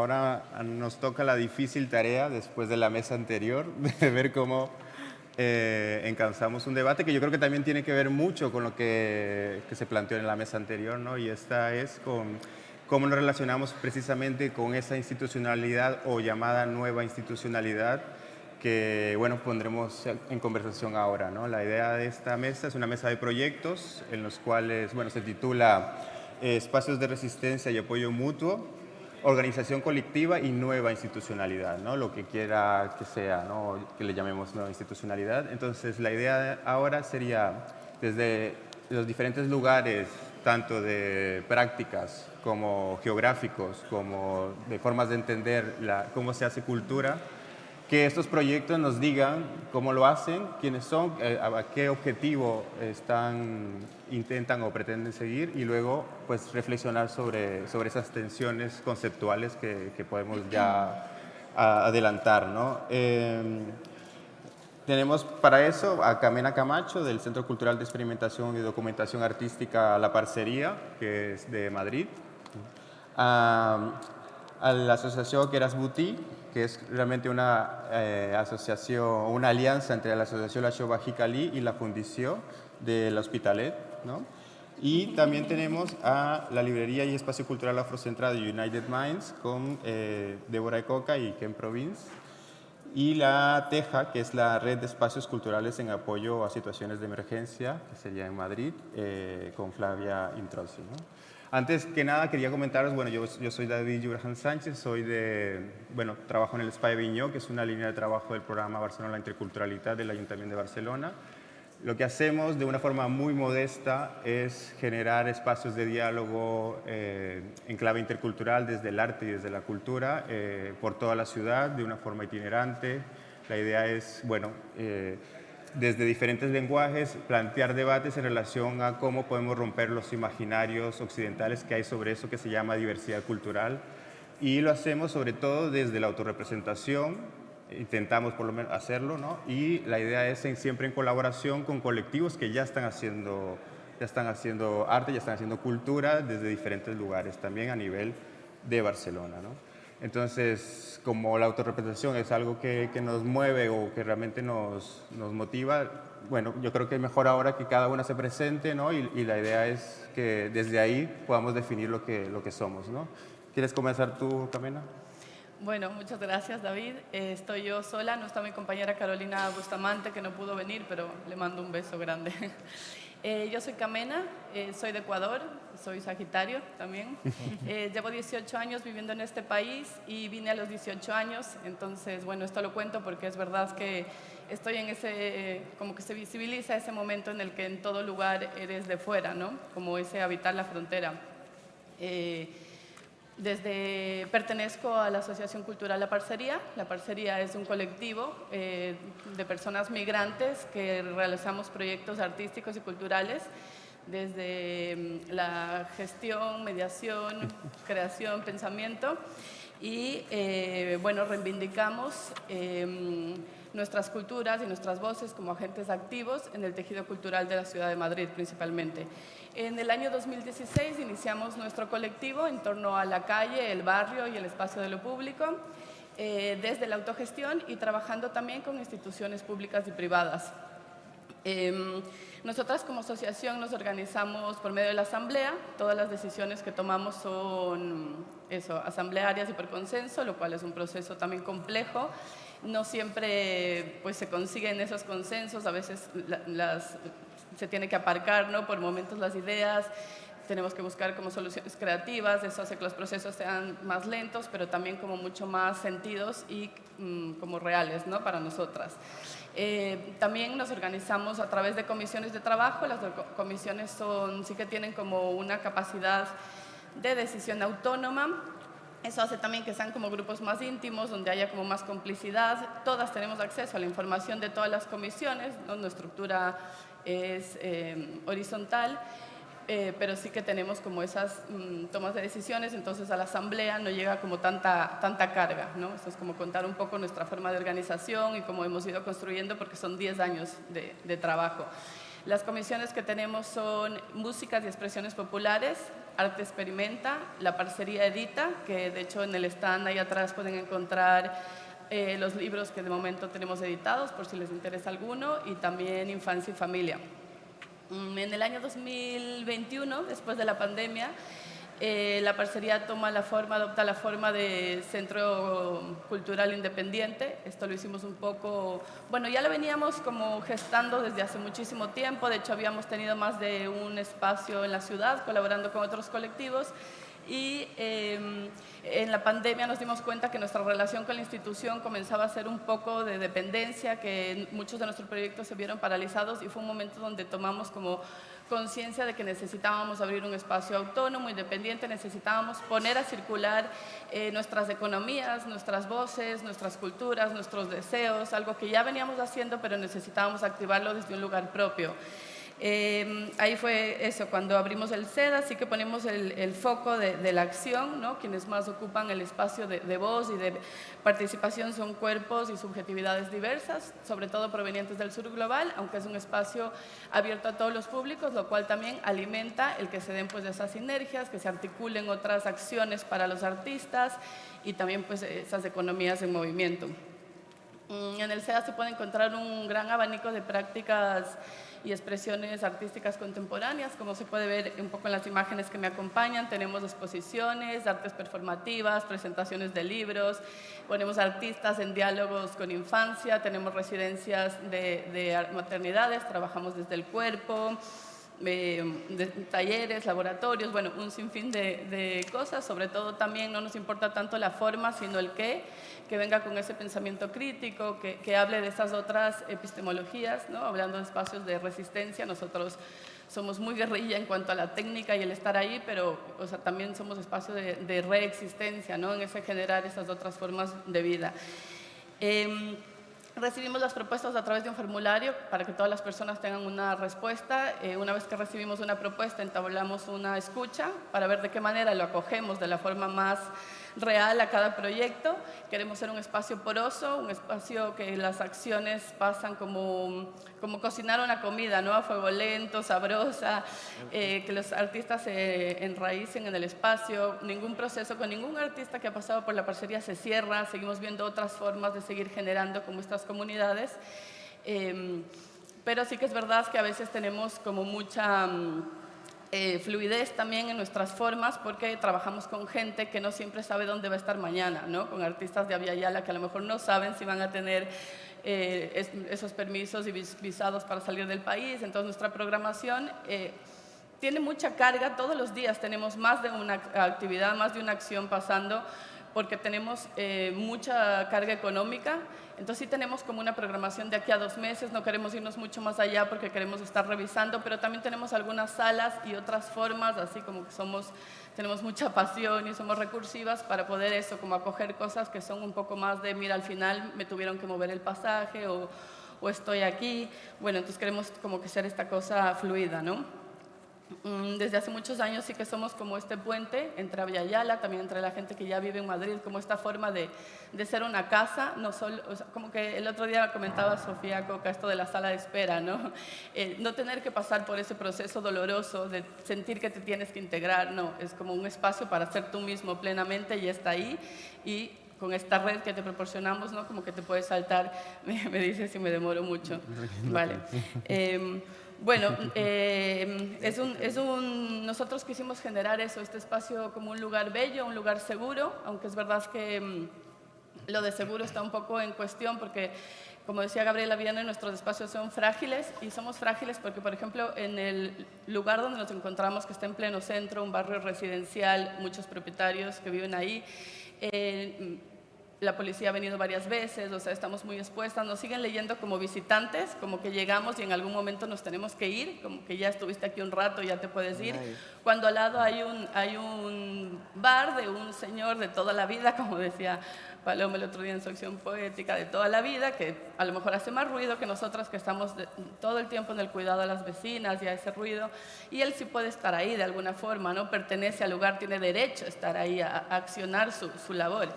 ahora nos toca la difícil tarea, después de la mesa anterior, de ver cómo eh, un debate que yo creo que también tiene que ver mucho con lo que, que se planteó en la mesa anterior, ¿no? y esta es con cómo nos relacionamos precisamente con esa institucionalidad o llamada nueva institucionalidad que bueno, pondremos en conversación ahora. ¿no? La idea de esta mesa es una mesa de proyectos en los cuales bueno, se titula eh, Espacios de Resistencia y Apoyo Mutuo, Organización Colectiva y Nueva Institucionalidad, ¿no? lo que quiera que sea, ¿no? que le llamemos nueva institucionalidad. Entonces la idea ahora sería desde los diferentes lugares, tanto de prácticas como geográficos, como de formas de entender cómo se hace cultura, que estos proyectos nos digan cómo lo hacen, quiénes son, eh, a qué objetivo están, intentan o pretenden seguir y luego pues reflexionar sobre, sobre esas tensiones conceptuales que, que podemos ya adelantar. ¿no? Em, tenemos para eso a Camena Camacho del Centro Cultural de Experimentación y Documentación Artística La Parcería, que es de Madrid. A, a la asociación Queras Buti, que es realmente una eh, asociación, una alianza entre la Asociación La Chova Jicalí y la Fundición del Hospitalet. ¿No? Y también tenemos a la Librería y Espacio Cultural Afrocentrado United Minds con eh, Débora Ecoca y Ken Province. Y la TEJA, que es la Red de Espacios Culturales en Apoyo a Situaciones de Emergencia, que sería en Madrid, eh, con Flavia Introssi. ¿no? Antes que nada quería comentaros, bueno, yo, yo soy David Jurgen Sánchez, soy de, bueno, trabajo en el SPA de Viñó, que es una línea de trabajo del programa Barcelona Interculturalidad del Ayuntamiento de Barcelona. Lo que hacemos de una forma muy modesta es generar espacios de diálogo eh, en clave intercultural desde el arte y desde la cultura eh, por toda la ciudad de una forma itinerante. La idea es, bueno, eh, desde diferentes lenguajes, plantear debates en relación a cómo podemos romper los imaginarios occidentales que hay sobre eso que se llama diversidad cultural. Y lo hacemos sobre todo desde la autorrepresentación, intentamos por lo menos hacerlo, ¿no? Y la idea es siempre en colaboración con colectivos que ya están haciendo ya están haciendo arte, ya están haciendo cultura desde diferentes lugares, también a nivel de Barcelona. ¿no? Entonces, como la autorrepresentación es algo que, nos mueve o que realmente nos, motiva, bueno, yo creo que es mejor ahora que cada una se presente, ¿no? Y, la idea es que desde ahí podamos definir lo que, lo que somos, ¿no? ¿Quieres comenzar tú, Camena? Bueno, muchas gracias, David. Eh, estoy yo sola, no está mi compañera Carolina Bustamante, que no pudo venir, pero le mando un beso grande. Eh, yo soy Camena, eh, soy de Ecuador, soy Sagitario también. Llevo 18 años viviendo en este país y vine a los 18 años, entonces, bueno, esto lo cuento porque es verdad que estoy en ese, como que se visibiliza ese momento en el que en todo lugar eres de fuera, ¿no? Como ese habitar la frontera. Desde, pertenezco a la Asociación Cultural La Parcería. La Parcería es un colectivo eh, de personas migrantes que realizamos proyectos artísticos y culturales desde mm, la gestión, mediación, creación, pensamiento y eh, bueno, reivindicamos em, nuestras culturas y nuestras voces como agentes activos en el tejido cultural de la ciudad de Madrid principalmente. En el año 2016 iniciamos nuestro colectivo en torno a la calle, el barrio y el espacio de lo público, eh, desde la autogestión y trabajando también con instituciones públicas y privadas. Em, nosotras como asociación nos organizamos por medio de la asamblea, todas las decisiones que tomamos son eso, asamblearias y por consenso, lo cual es un proceso también complejo. No siempre pues, se consiguen esos consensos, a veces se tiene que aparcar ¿no? por momentos las ideas, tenemos que buscar como soluciones creativas, eso hace que los procesos sean más lentos, pero también como mucho más sentidos y mm, como reales ¿no? para nosotras. Eh, también nos organizamos a través de comisiones de trabajo, las comisiones son, sí que tienen como una capacidad de decisión autónoma, eso hace también que sean como grupos más íntimos, donde haya como más complicidad. Todas tenemos acceso a la información de todas las comisiones, ¿no? nuestra estructura es eh, horizontal, eh, pero sí que tenemos como esas mm, tomas de decisiones, entonces a la asamblea no llega como tanta, tanta carga, ¿no? Esto es como contar un poco nuestra forma de organización y cómo hemos ido construyendo porque son 10 años de trabajo. Las comisiones que tenemos son músicas y expresiones populares, arte experimenta, la parcería edita, que de hecho en el stand ahí atrás pueden encontrar eh, los libros que de momento tenemos editados, por si les interesa alguno, y también infancia y familia. Mm, en el año 2021, después de la pandemia, eh, la parcería toma la forma, adopta la forma de centro cultural independiente. Esto lo hicimos un poco, bueno, ya lo veníamos como gestando desde hace muchísimo tiempo. De hecho, habíamos tenido más de un espacio en la ciudad colaborando con otros colectivos. Y em, en la pandemia nos dimos cuenta que nuestra relación con la institución comenzaba a ser un poco de dependencia, que muchos de nuestros proyectos se vieron paralizados y fue un momento donde tomamos como conciencia de que necesitábamos abrir un espacio autónomo, independiente, necesitábamos poner a circular eh, nuestras economías, nuestras voces, nuestras culturas, nuestros deseos, algo que ya veníamos haciendo, pero necesitábamos activarlo desde un lugar propio. Em, ahí fue eso, cuando abrimos el SEDA, sí que ponemos el, foco de, la acción, ¿no? quienes más ocupan el espacio de, voz y de participación son cuerpos y subjetividades diversas, sobre todo provenientes del sur global, aunque es un espacio abierto a todos los públicos, lo cual también alimenta el que se den pues, esas sinergias, que se articulen otras acciones para los artistas y también pues, esas economías en movimiento. Mm, en el SEDA se puede encontrar un gran abanico de prácticas y expresiones artísticas contemporáneas, como se puede ver un poco en las imágenes que me acompañan. Tenemos exposiciones, artes performativas, presentaciones de libros, ponemos artistas en diálogos con infancia, tenemos residencias de, de maternidades, trabajamos desde el cuerpo, de talleres, laboratorios, bueno, un sinfín de, de, cosas, sobre todo también no nos importa tanto la forma, sino el qué, que venga con ese pensamiento crítico, que, que hable de esas otras epistemologías, ¿no? hablando de espacios de resistencia, nosotros somos muy guerrilla en cuanto a la técnica y el estar ahí, pero o sea, también somos espacio de, de reexistencia, ¿no? en ese generar esas otras formas de vida. Eh, Recibimos las propuestas a través de un formulario para que todas las personas tengan una respuesta. Eh, una vez que recibimos una propuesta, entablamos una escucha para ver de qué manera lo acogemos de la forma más real a cada proyecto. Queremos ser un espacio poroso, un espacio que las acciones pasan como, como cocinar una comida, ¿no? a fuego lento, sabrosa, eh, que los artistas se enraícen en el espacio. Ningún proceso con ningún artista que ha pasado por la parcería se cierra, seguimos viendo otras formas de seguir generando como estas comunidades. Em, pero sí que es verdad que a veces tenemos como mucha mm, eh, fluidez también en nuestras formas porque trabajamos con gente que no siempre sabe dónde va a estar mañana, ¿no? con artistas de Aviala que a lo mejor no saben si van a tener eh, esos permisos y visados para salir del país. Entonces nuestra programación eh, tiene mucha carga, todos los días tenemos más de una actividad, más de una acción pasando porque tenemos mucha carga económica entonces sí tenemos como una programación de aquí a dos meses, no queremos irnos mucho más allá porque queremos estar revisando, pero también tenemos algunas salas y otras formas, así como que somos, tenemos mucha pasión y somos recursivas para poder eso, como acoger cosas que son un poco más de, mira, al final me tuvieron que mover el pasaje o, o estoy aquí. Bueno, entonces queremos como que ser esta cosa fluida, ¿no? Mm, desde hace muchos años sí que somos como este puente entre Aviala, también entre la gente que ya vive en Madrid, como esta forma de, de ser una casa, no solo, como que el otro día comentaba Sofía Coca esto de la sala de espera, ¿no? Eh, no tener que pasar por ese proceso doloroso de sentir que te tienes que integrar, no, es como un espacio para ser tú mismo plenamente y está ahí y con esta red que te proporcionamos, ¿no? Como que te puedes saltar, me, me dice si me demoro mucho, vale. Eh, bueno, eh, es un, es un, nosotros quisimos generar eso, este espacio como un lugar bello, un lugar seguro, aunque es verdad que mm, lo de seguro está un poco en cuestión porque, como decía Gabriela Viana, nuestros espacios son frágiles y somos frágiles porque, por ejemplo, en el lugar donde nos encontramos, que está en pleno centro, un barrio residencial, muchos propietarios que viven ahí, eh, la policía ha venido varias veces, o sea, estamos muy expuestas, nos siguen leyendo como visitantes, como que llegamos y en algún momento nos tenemos que ir, como que ya estuviste aquí un rato, ya te puedes ir. Cuando al lado hay un, hay un bar de un señor de toda la vida, como decía Paloma el otro día en su acción poética, de toda la vida, que a lo mejor hace más ruido que nosotras que estamos todo el tiempo en el cuidado de las vecinas y a ese ruido, y él sí puede estar ahí de alguna forma, ¿no? Pertenece al lugar, tiene derecho a estar ahí, a, accionar su, su labor.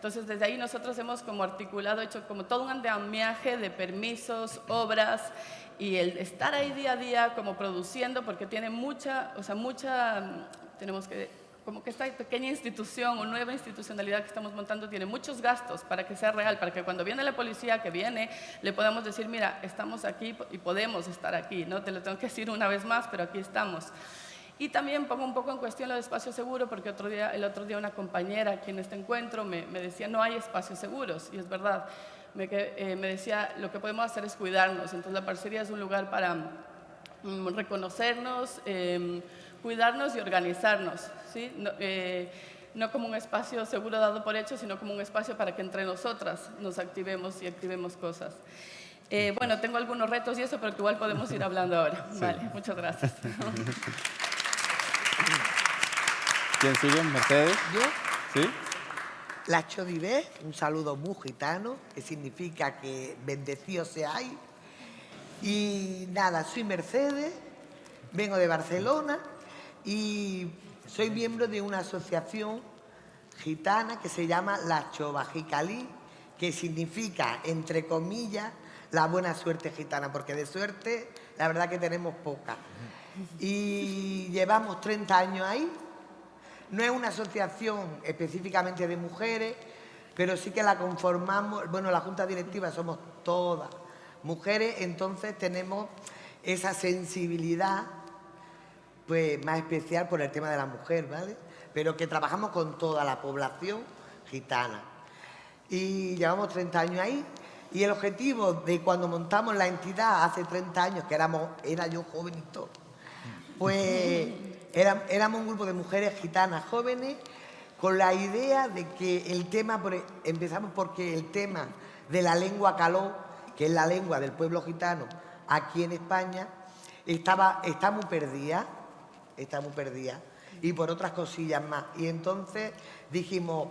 Entonces, desde ahí nosotros hemos como articulado, hecho como todo un andamiaje de permisos, obras y el estar ahí día a día como produciendo, porque tiene mucha, o sea, mucha, tenemos que como que esta pequeña institución o nueva institucionalidad que estamos montando tiene muchos gastos para que sea real, para que cuando viene la policía que viene, le podamos decir, mira, estamos aquí y podemos estar aquí, ¿no? Te lo tengo que decir una vez más, pero aquí estamos. Y también pongo un poco en cuestión lo de espacio seguro, porque otro día, el otro día una compañera aquí en este encuentro me, me decía, no hay espacios seguros, y es verdad. Me, eh, me, decía, lo que podemos hacer es cuidarnos. Entonces la parcería es un lugar para mm, reconocernos, eh, cuidarnos y organizarnos. ¿sí? No, eh, no, como un espacio seguro dado por hecho, sino como un espacio para que entre nosotras nos activemos y activemos cosas. Eh, bueno, tengo algunos retos y eso, pero igual podemos ir hablando ahora. Sí. Vale, muchas gracias. ¿Quién sigue? ¿Mercedes? ¿Yo? ¿Sí? La Chodivé, un saludo muy gitano, que significa que bendecido seáis. Y nada, soy Mercedes, vengo de Barcelona y soy miembro de una asociación gitana que se llama La Chovajicalí, que significa, entre comillas, la buena suerte gitana, porque de suerte la verdad que tenemos poca. Y llevamos 30 años ahí. No es una asociación específicamente de mujeres, pero sí que la conformamos, bueno, la junta directiva somos todas mujeres, entonces tenemos esa sensibilidad pues más especial por el tema de la mujer, ¿vale? Pero que trabajamos con toda la población gitana. Y llevamos 30 años ahí. Y el objetivo de cuando montamos la entidad hace 30 años, que éramos, era yo jovenito, pues éramos un grupo de mujeres gitanas jóvenes con la idea de que el tema, e, empezamos porque el tema de la lengua caló, que es la lengua del pueblo gitano aquí en España, estaba, está muy perdida está muy perdida, y por otras cosillas más. Y entonces dijimos,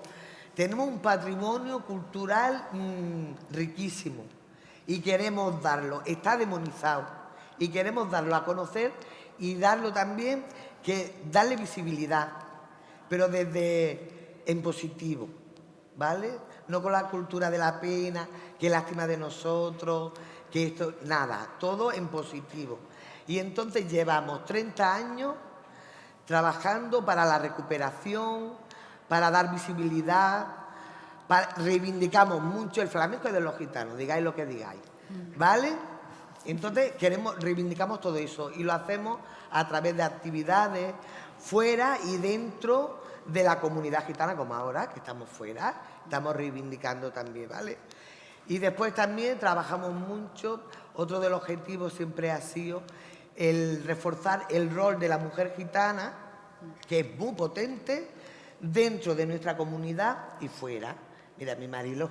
tenemos un patrimonio cultural mm, riquísimo y queremos darlo, está demonizado, y queremos darlo a conocer y darlo también, que darle visibilidad, pero desde en positivo, ¿vale? No con la cultura de la pena, que lástima de nosotros, que esto, nada, todo en positivo. Y entonces llevamos 30 años trabajando para la recuperación, para dar visibilidad, reivindicamos mucho el flamenco de los gitanos, digáis lo que digáis, ¿vale? Entonces queremos, reivindicamos todo eso y lo hacemos a través de actividades fuera y dentro de la comunidad gitana, como ahora, que estamos fuera, estamos reivindicando también, ¿vale? Y después también trabajamos mucho, otro de los objetivos siempre ha sido el reforzar el rol de la mujer gitana, que es muy potente, dentro de nuestra comunidad y fuera. Mira, mi Marilo.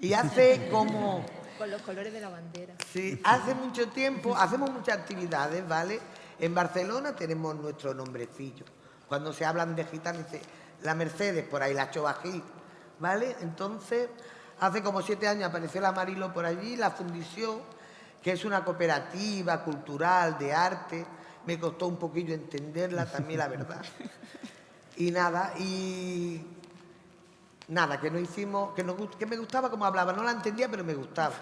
Y hace como... Con los colores de la bandera. Sí, hace mucho tiempo, hacemos muchas actividades, ¿vale? En Barcelona tenemos nuestro nombrecillo. Cuando se hablan de gitanos, dice la Mercedes, por ahí la Chobají, ¿vale? Entonces, hace como siete años apareció la Marilo por allí, la fundición que es una cooperativa cultural de arte. Me costó un poquillo entenderla también, la verdad. Y nada, y nada, que no hicimos, que, que me gustaba como hablaba, no la entendía, pero me gustaba.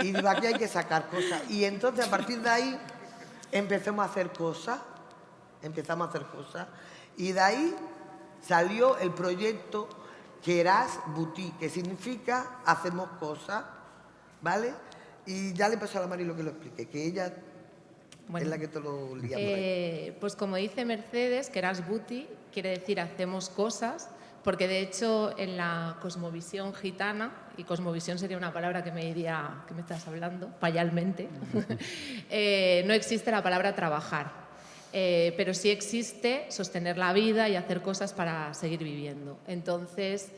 Y digo, aquí hay que sacar cosas. Y entonces a partir de ahí empezamos a hacer cosas, empezamos a hacer cosas. Y de ahí salió el proyecto Queras Boutique, que significa hacemos cosas, ¿vale? Y ya le pasó a la Mari lo que lo explique, que ella es la que te lo eh, Pues como dice Mercedes, que eras booty, quiere decir hacemos cosas, porque de hecho en la cosmovisión gitana, y cosmovisión sería una palabra que me diría, que me estás hablando? Payalmente, eh, no existe la palabra trabajar. Eh, pero sí existe sostener la vida y hacer cosas para seguir viviendo. Entonces,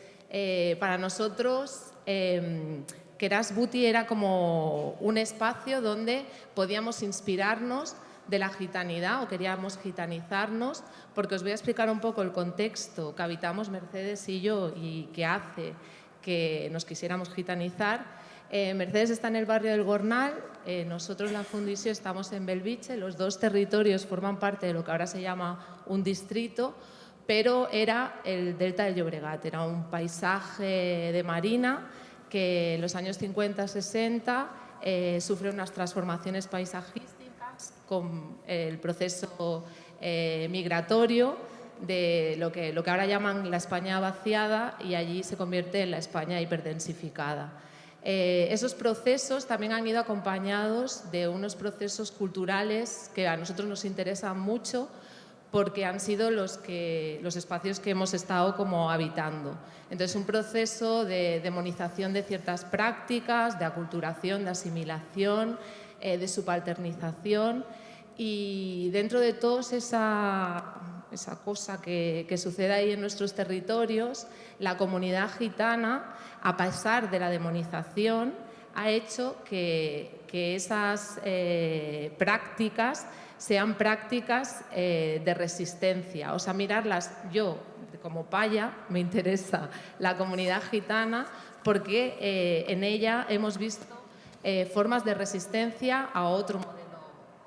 para nosotros, em, Keras Buti era como un espacio donde podíamos inspirarnos de la gitanidad o queríamos gitanizarnos, porque os voy a explicar un poco el contexto que habitamos Mercedes y yo y que hace que nos quisiéramos gitanizar. Eh, Mercedes está en el barrio del Gornal, eh, nosotros la Fundición estamos en Belviche, los dos territorios forman parte de lo que ahora se llama un distrito, pero era el delta del Llobregat, era un paisaje de marina que en los años 50-60 eh, sufre unas transformaciones paisajísticas con el proceso eh, migratorio de lo que, lo que ahora llaman la España vaciada y allí se convierte en la España hiperdensificada. Eh, esos procesos también han ido acompañados de unos procesos culturales que a nosotros nos interesan mucho porque han sido los, que, los espacios que hemos estado como habitando. Entonces, un proceso de demonización de ciertas prácticas, de aculturación, de asimilación, eh, de subalternización y dentro de todos esa, esa cosa que, que, sucede ahí en nuestros territorios, la comunidad gitana, a pesar de la demonización, ha hecho que, que esas eh, prácticas sean prácticas eh, de resistencia. O sea, mirarlas, yo como paya me interesa la comunidad gitana porque eh, en ella hemos visto eh, formas de resistencia a otro modelo,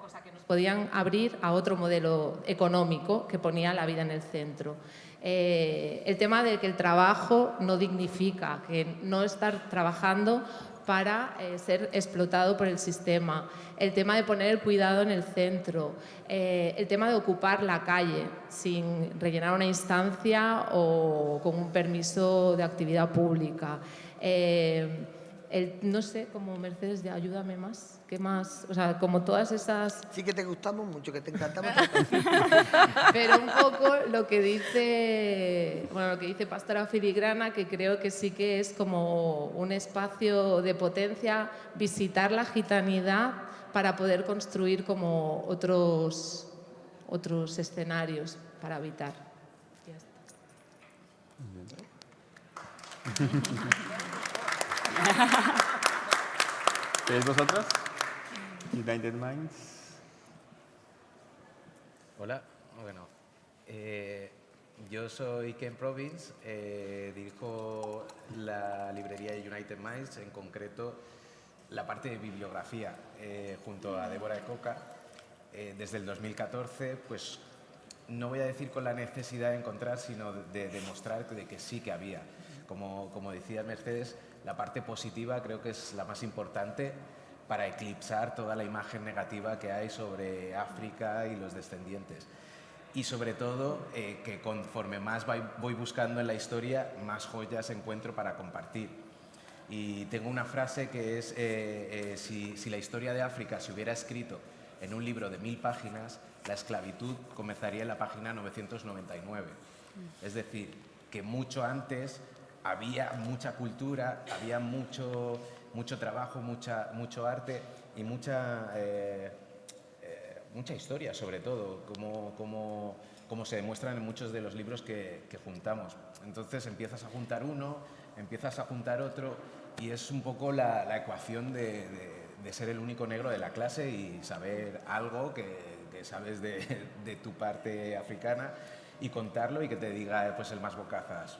o sea, que nos podían abrir a otro modelo económico que ponía la vida en el centro. el tema de que el trabajo no dignifica, que no estar trabajando para eh, ser explotado por el sistema, el tema de poner el cuidado en el centro, eh, el tema de ocupar la calle sin rellenar una instancia o con un permiso de actividad pública. Eh, no sé, como Mercedes, de ayúdame más, ¿qué más? O sea, como todas esas... Sí que te gustamos mucho, que te encantamos. Pero un poco lo que dice, bueno, lo que dice Pastora Filigrana, que creo que sí que es como un espacio de potencia, visitar la gitanidad para poder construir como otros, otros escenarios para habitar. Ya está. ¿Queréis vosotros? United Minds. Hola, bueno, eh, yo soy Ken Province, eh, dirijo la librería United Minds, en concreto la parte de bibliografía, eh, junto a Débora Coca. desde el 2014, pues no voy a decir con la necesidad de encontrar, sino de, demostrar de que sí que había. Como, como decía Mercedes, la parte positiva creo que es la más importante para eclipsar toda la imagen negativa que hay sobre África y los descendientes. Y sobre todo eh, que conforme más voy buscando en la historia, más joyas encuentro para compartir. Y tengo una frase que es, eh, eh, si, si la historia de África se hubiera escrito en un libro de mil páginas, la esclavitud comenzaría en la página 999. Es decir, que mucho antes había mucha cultura, había mucho, mucho trabajo, mucha, mucho arte y mucha, eh, eh, mucha historia, sobre todo, como, como, como, se demuestran en muchos de los libros que, que, juntamos. Entonces empiezas a juntar uno, empiezas a juntar otro y es un poco la, la ecuación de, de, ser el único negro de la clase y saber algo que, que sabes de, de, tu parte africana y contarlo y que te diga pues el más bocazas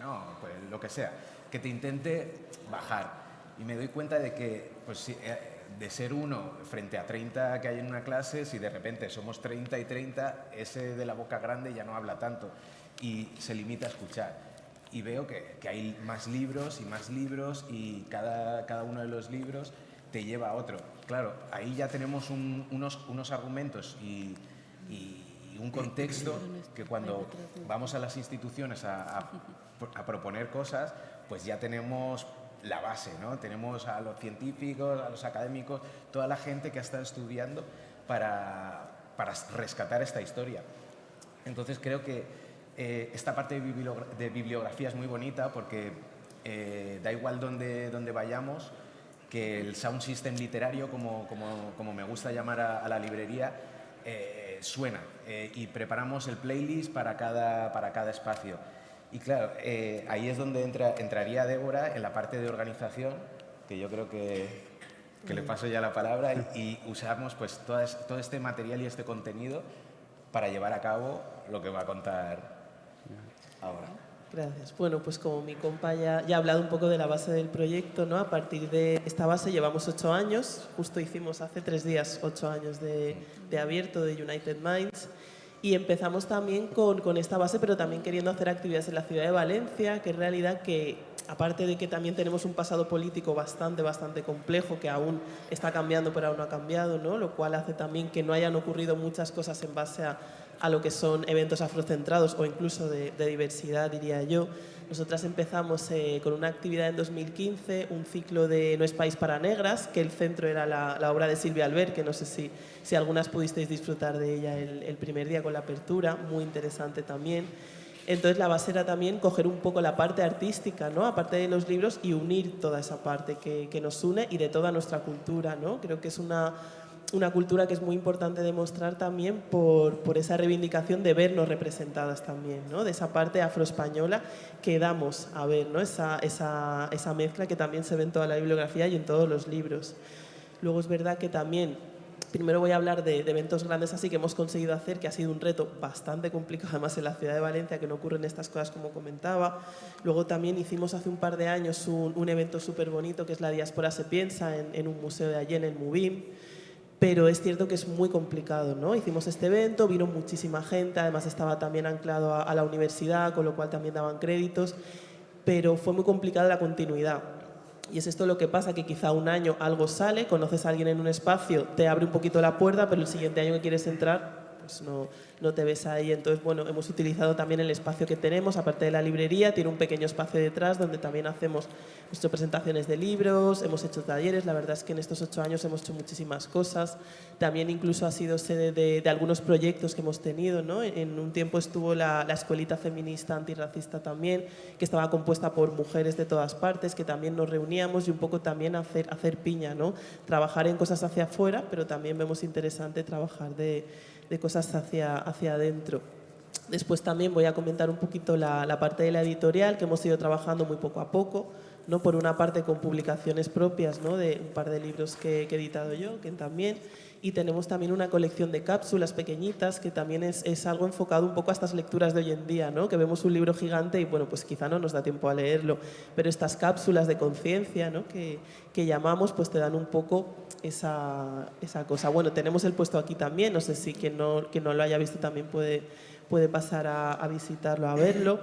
no, pues lo que sea, que te intente bajar. Y me doy cuenta de que, pues, eh, de ser uno frente a 30 que hay en una clase, si de repente somos 30 y 30, ese de la boca grande ya no habla tanto y se limita a escuchar. Y veo que, que hay más libros y más libros y cada, cada uno de los libros te lleva a otro. Claro, ahí ya tenemos un, unos, unos argumentos y, y, un contexto que cuando vamos a las instituciones a, a a proponer cosas, pues ya tenemos la base, ¿no? Tenemos a los científicos, a los académicos, toda la gente que ha estado estudiando para, para rescatar esta historia. Entonces creo que eh, esta parte de, bibliografía es muy bonita porque eh, da igual donde, donde vayamos, que el sound system literario, como, como, como me gusta llamar a, la librería, eh, suena y preparamos el playlist para cada, para cada espacio. Y claro, eh, ahí es donde entra, entraría Débora en la parte de organización, que yo creo que, que le paso ya la palabra, y, usamos pues todo este material y este contenido para llevar a cabo lo que va a contar ahora. Gracias. Bueno, pues como mi compañera ya ha hablado un poco de la base del proyecto, ¿no? A partir de esta base llevamos ocho años, justo hicimos hace tres días ocho años de, de abierto de United Minds Y empezamos también con, con, esta base, pero también queriendo hacer actividades en la ciudad de Valencia, que es realidad que, aparte de que también tenemos un pasado político bastante, bastante complejo, que aún está cambiando, pero aún no ha cambiado, ¿no? lo cual hace también que no hayan ocurrido muchas cosas en base a, a lo que son eventos afrocentrados o incluso de, diversidad, diría yo. Nosotras empezamos eh, con una actividad en 2015, un ciclo de No es país para negras, que el centro era la, obra de Silvia Albert, que no sé si, si algunas pudisteis disfrutar de ella el, el, primer día con la apertura, muy interesante también. Entonces la base era también coger un poco la parte artística, ¿no? aparte de los libros, y unir toda esa parte que, que nos une y de toda nuestra cultura. ¿no? Creo que es una, una cultura que es muy importante demostrar también por, por esa reivindicación de vernos representadas también, ¿no? de esa parte afroespañola que damos a ver, ¿no? esa, esa, esa mezcla que también se ve en toda la bibliografía y en todos los libros. Luego es verdad que también Primero voy a hablar de, de, eventos grandes así que hemos conseguido hacer, que ha sido un reto bastante complicado además en la ciudad de Valencia, que no ocurren estas cosas como comentaba. Luego también hicimos hace un par de años un, un evento súper bonito que es La Diáspora se piensa en, en un museo de allí en el Mubim pero es cierto que es muy complicado, ¿no? Hicimos este evento, vino muchísima gente, además estaba también anclado a, a, la universidad, con lo cual también daban créditos, pero fue muy complicada la continuidad. Y es esto lo que pasa, que quizá un año algo sale, conoces a alguien en un espacio, te abre un poquito la puerta, pero el siguiente año que quieres entrar, no, no te ves ahí. Entonces, bueno, hemos utilizado también el espacio que tenemos, aparte de la librería, tiene un pequeño espacio detrás donde también hacemos nuestras presentaciones de libros, hemos hecho talleres, la verdad es que en estos ocho años hemos hecho muchísimas cosas. También incluso ha sido sede de, de algunos proyectos que hemos tenido, ¿no? En un tiempo estuvo la, la escuelita feminista antirracista también, que estaba compuesta por mujeres de todas partes, que también nos reuníamos y un poco también hacer, hacer piña, ¿no? Trabajar en cosas hacia afuera, pero también vemos interesante trabajar de, de cosas hacia, hacia adentro. Después también voy a comentar un poquito la, la, parte de la editorial que hemos ido trabajando muy poco a poco, ¿no? por una parte con publicaciones propias ¿no? de un par de libros que, que he editado yo, que también, y tenemos también una colección de cápsulas pequeñitas que también es, es, algo enfocado un poco a estas lecturas de hoy en día, ¿no? que vemos un libro gigante y bueno, pues quizá no nos da tiempo a leerlo, pero estas cápsulas de conciencia ¿no? que, que llamamos pues te dan un poco esa, esa cosa. Bueno, tenemos el puesto aquí también, no sé si quien no, quien no lo haya visto también puede, puede pasar a, a visitarlo, a verlo.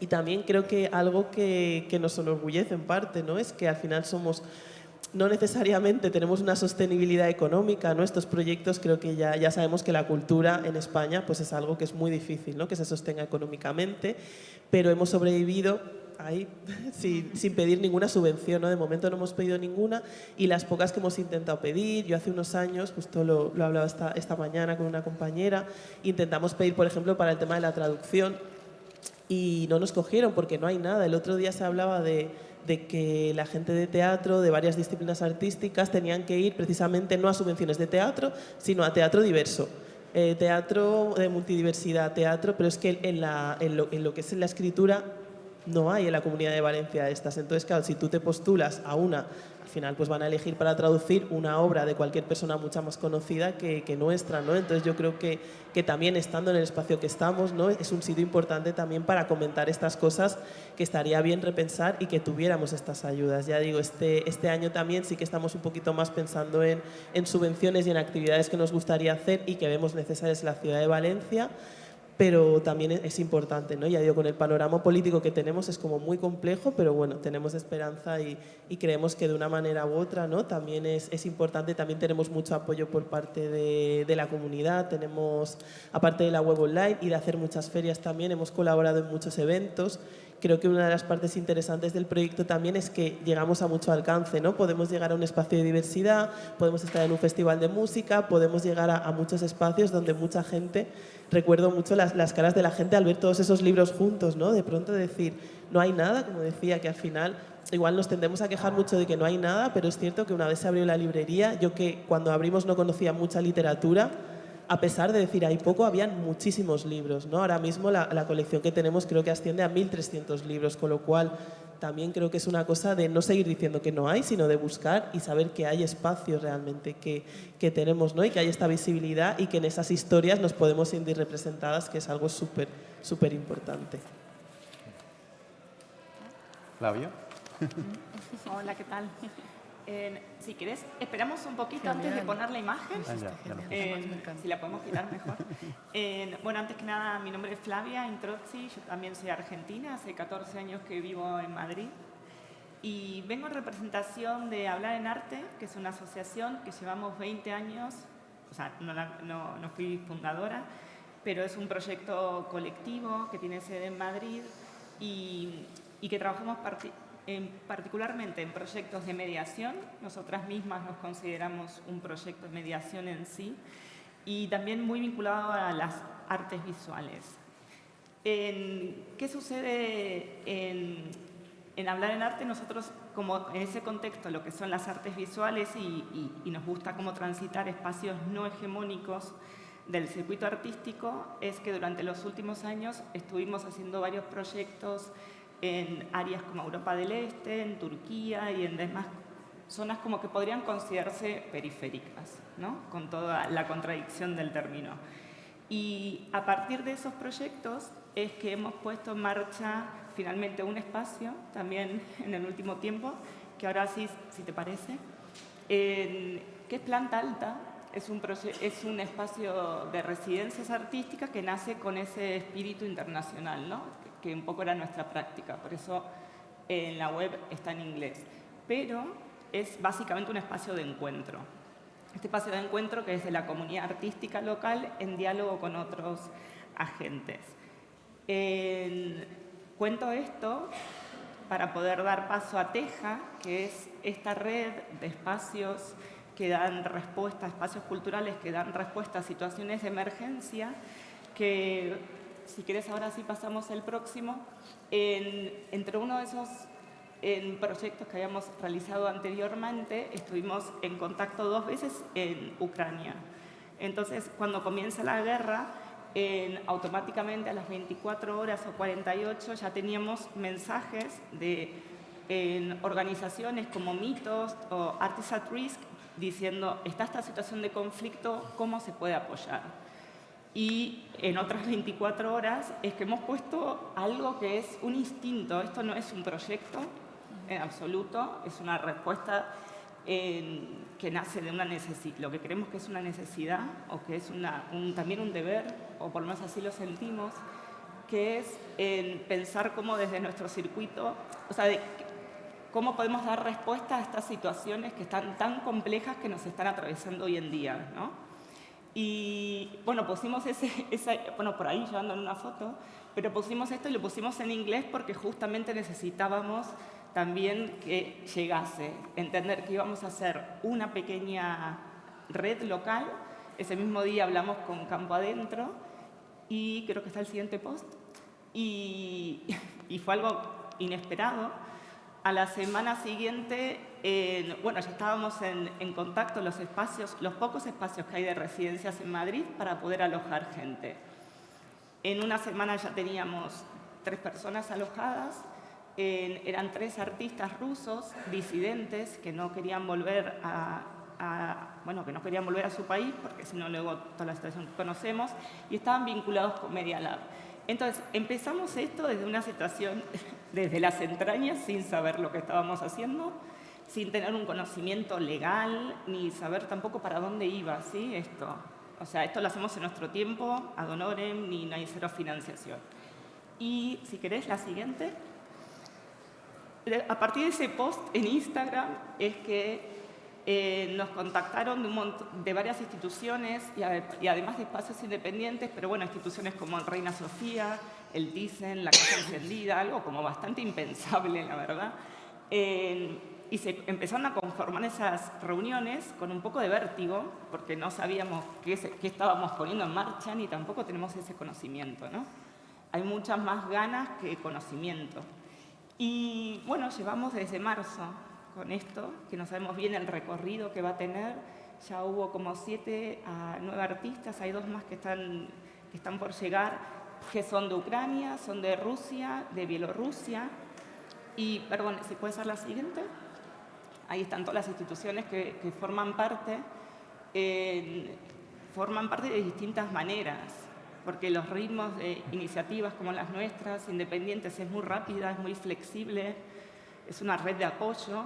Y también creo que algo que, que nos enorgullece en parte, ¿no? Es que al final somos no necesariamente tenemos una sostenibilidad económica, ¿no? Estos proyectos creo que ya, ya sabemos que la cultura en España pues es algo que es muy difícil, ¿no? Que se sostenga económicamente, pero hemos sobrevivido ahí sin, sin, pedir ninguna subvención, ¿no? De momento no hemos pedido ninguna y las pocas que hemos intentado pedir, yo hace unos años, justo lo, hablaba esta, mañana con una compañera, intentamos pedir, por ejemplo, para el tema de la traducción y no nos cogieron porque no hay nada. El otro día se hablaba de que la gente de teatro, de varias disciplinas artísticas, tenían que ir precisamente no a subvenciones de teatro, sino a teatro diverso. Eh, teatro de multidiversidad, teatro, pero es que en, lo, que es la escritura no hay en la Comunidad de Valencia estas. Entonces, claro, si tú te postulas a una al final pues van a elegir para traducir una obra de cualquier persona mucha más conocida que, que nuestra, ¿no? Entonces yo creo que, que, también estando en el espacio que estamos, ¿no? Es un sitio importante también para comentar estas cosas que estaría bien repensar y que tuviéramos estas ayudas. Ya digo, este, este año también sí que estamos un poquito más pensando en, en subvenciones y en actividades que nos gustaría hacer y que vemos necesarias en la ciudad de Valencia, pero también es importante, ¿no? Ya digo, con el panorama político que tenemos es como muy complejo, pero bueno, tenemos esperanza y, y creemos que de una manera u otra, ¿no? También es, es importante, también tenemos mucho apoyo por parte de, de, la comunidad, tenemos, aparte de la web online y de hacer muchas ferias también, hemos colaborado en muchos eventos, creo que una de las partes interesantes del proyecto también es que llegamos a mucho alcance, ¿no? Podemos llegar a un espacio de diversidad, podemos estar en un festival de música, podemos llegar a, a muchos espacios donde mucha gente recuerdo mucho las, las, caras de la gente al ver todos esos libros juntos, ¿no? De pronto decir, no hay nada, como decía, que al final igual nos tendemos a quejar mucho de que no hay nada, pero es cierto que una vez se abrió la librería, yo que cuando abrimos no conocía mucha literatura, a pesar de decir hay poco, habían muchísimos libros, ¿no? Ahora mismo la, la colección que tenemos creo que asciende a 1.300 libros, con lo cual también creo que es una cosa de no seguir diciendo que no hay, sino de buscar y saber que hay espacios realmente que, que tenemos, ¿no? Y que hay esta visibilidad y que en esas historias nos podemos sentir representadas, que es algo súper, súper importante. Flavio. Hola, ¿qué tal? Eh, si querés, esperamos un poquito antes de poner la imagen. Ah, ya, ya Eh, si la podemos quitar mejor. Eh, bueno, antes que nada, mi nombre es Flavia Introzzi, yo también soy argentina, hace 14 años que vivo en Madrid. Y vengo en representación de Hablar en Arte, que es una asociación que llevamos 20 años, o sea, no, la- no- no fui fundadora, pero es un proyecto colectivo que tiene sede en Madrid y, y que trabajamos en- particularmente en proyectos de mediación. Nosotras mismas nos consideramos un proyecto de mediación en sí y también muy vinculado a las artes visuales. En- ¿Qué sucede en, en Hablar en Arte? Nosotros, como en ese contexto, lo que son las artes visuales y, y- y nos gusta cómo transitar espacios no hegemónicos del circuito artístico, es que durante los últimos años estuvimos haciendo varios proyectos en áreas como Europa del Este, en Turquía y en demás zonas como que podrían considerarse periféricas, ¿no? con toda la contradicción del término. Y a partir de esos proyectos es que hemos puesto en marcha finalmente un espacio, también en el último tiempo, que ahora sí, si te parece, en- que es planta alta, es un, es un espacio de residencias artísticas que nace con ese espíritu internacional, ¿no? Que, un poco era nuestra práctica, por eso en la web está en inglés. Pero es básicamente un espacio de encuentro. Este espacio de encuentro que es de la comunidad artística local en diálogo con otros agentes. En- cuento esto para poder dar paso a Teja, que es esta red de espacios que dan respuesta, espacios culturales que dan respuesta a situaciones de emergencia, que si quieres ahora sí pasamos el próximo, en- entre uno de esos en proyectos que habíamos realizado anteriormente, estuvimos en contacto dos veces en Ucrania. Entonces, cuando comienza la guerra, en- automáticamente a las 24 horas o 48 ya teníamos mensajes de organizaciones como Mitos o Artists at Risk diciendo, está esta situación de conflicto, ¿cómo se puede apoyar? Y en otras 24 horas es que hemos puesto algo que es un instinto, esto no es un proyecto en absoluto, es una respuesta en- que nace de una necesidad, lo que creemos que es una necesidad o que es un- también un deber, o por lo menos así lo sentimos, que es en pensar cómo desde nuestro circuito, o sea, cómo podemos dar respuesta a estas situaciones que están tan complejas que nos están atravesando hoy en día, ¿no? Y bueno, pusimos ese, esa, bueno, por ahí llevando en una foto, pero pusimos esto y lo pusimos en inglés porque justamente necesitábamos también que llegase, entender que íbamos a hacer una pequeña red local. Ese mismo día hablamos con Campo Adentro y creo que está el siguiente post. Y, y fue algo inesperado. A la semana siguiente, eh, bueno, ya estábamos en, en contacto los espacios, los pocos espacios que hay de residencias en Madrid para poder alojar gente. En una semana ya teníamos tres personas alojadas, en- eran tres artistas rusos disidentes que no querían volver a, a- bueno, que no querían volver a su país porque si no luego toda la situación que conocemos y estaban vinculados con Media Lab. Entonces empezamos esto desde una situación desde las entrañas sin saber lo que estábamos haciendo, sin tener un conocimiento legal ni saber tampoco para dónde iba, ¿sí? Esto. O sea, esto lo hacemos en nuestro tiempo, ad honorem, ni no hay cero financiación. Y si querés, la siguiente. A partir de ese post en Instagram es que eh, nos contactaron de, un de varias instituciones y, y además de espacios independientes, pero bueno, instituciones como Reina Sofía, el Thyssen, la Casa Encendida, algo como bastante impensable, la verdad. Eh, y se empezaron a conformar esas reuniones con un poco de vértigo, porque no sabíamos qué, se- qué estábamos poniendo en marcha ni tampoco tenemos ese conocimiento, ¿no? Hay muchas más ganas que conocimiento. Y bueno, llevamos desde marzo con esto, que no sabemos bien el recorrido que va a tener. Ya hubo como siete a nueve artistas, hay dos más que están, que están por llegar, que son de Ucrania, son de Rusia, de Bielorrusia. Y, perdón, si puede ser la siguiente. Ahí están todas las instituciones que, que forman parte. eh, forman parte de distintas maneras, porque los ritmos de iniciativas como las nuestras, independientes, es muy rápida, es muy flexible, es una red de apoyo.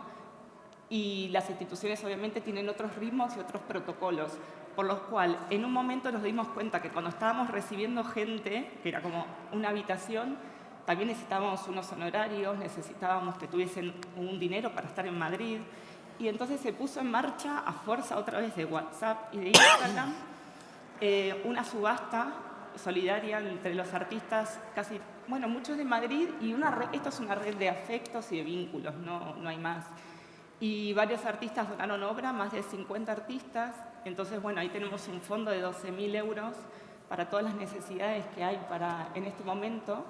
Y las instituciones obviamente tienen otros ritmos y otros protocolos, por los cuales en un momento nos dimos cuenta que cuando estábamos recibiendo gente, que era como una habitación, también necesitábamos unos honorarios, necesitábamos que tuviesen un dinero para estar en Madrid, y entonces se puso en marcha a fuerza otra vez de WhatsApp y de Instagram eh, una subasta solidaria entre los artistas, casi, bueno, muchos de Madrid, y esto es una red de afectos y de vínculos, no, no hay más. Y varios artistas donaron obra, más de 50 artistas, entonces, bueno, ahí tenemos un fondo de 12.000 euros para todas las necesidades que hay para, en este momento.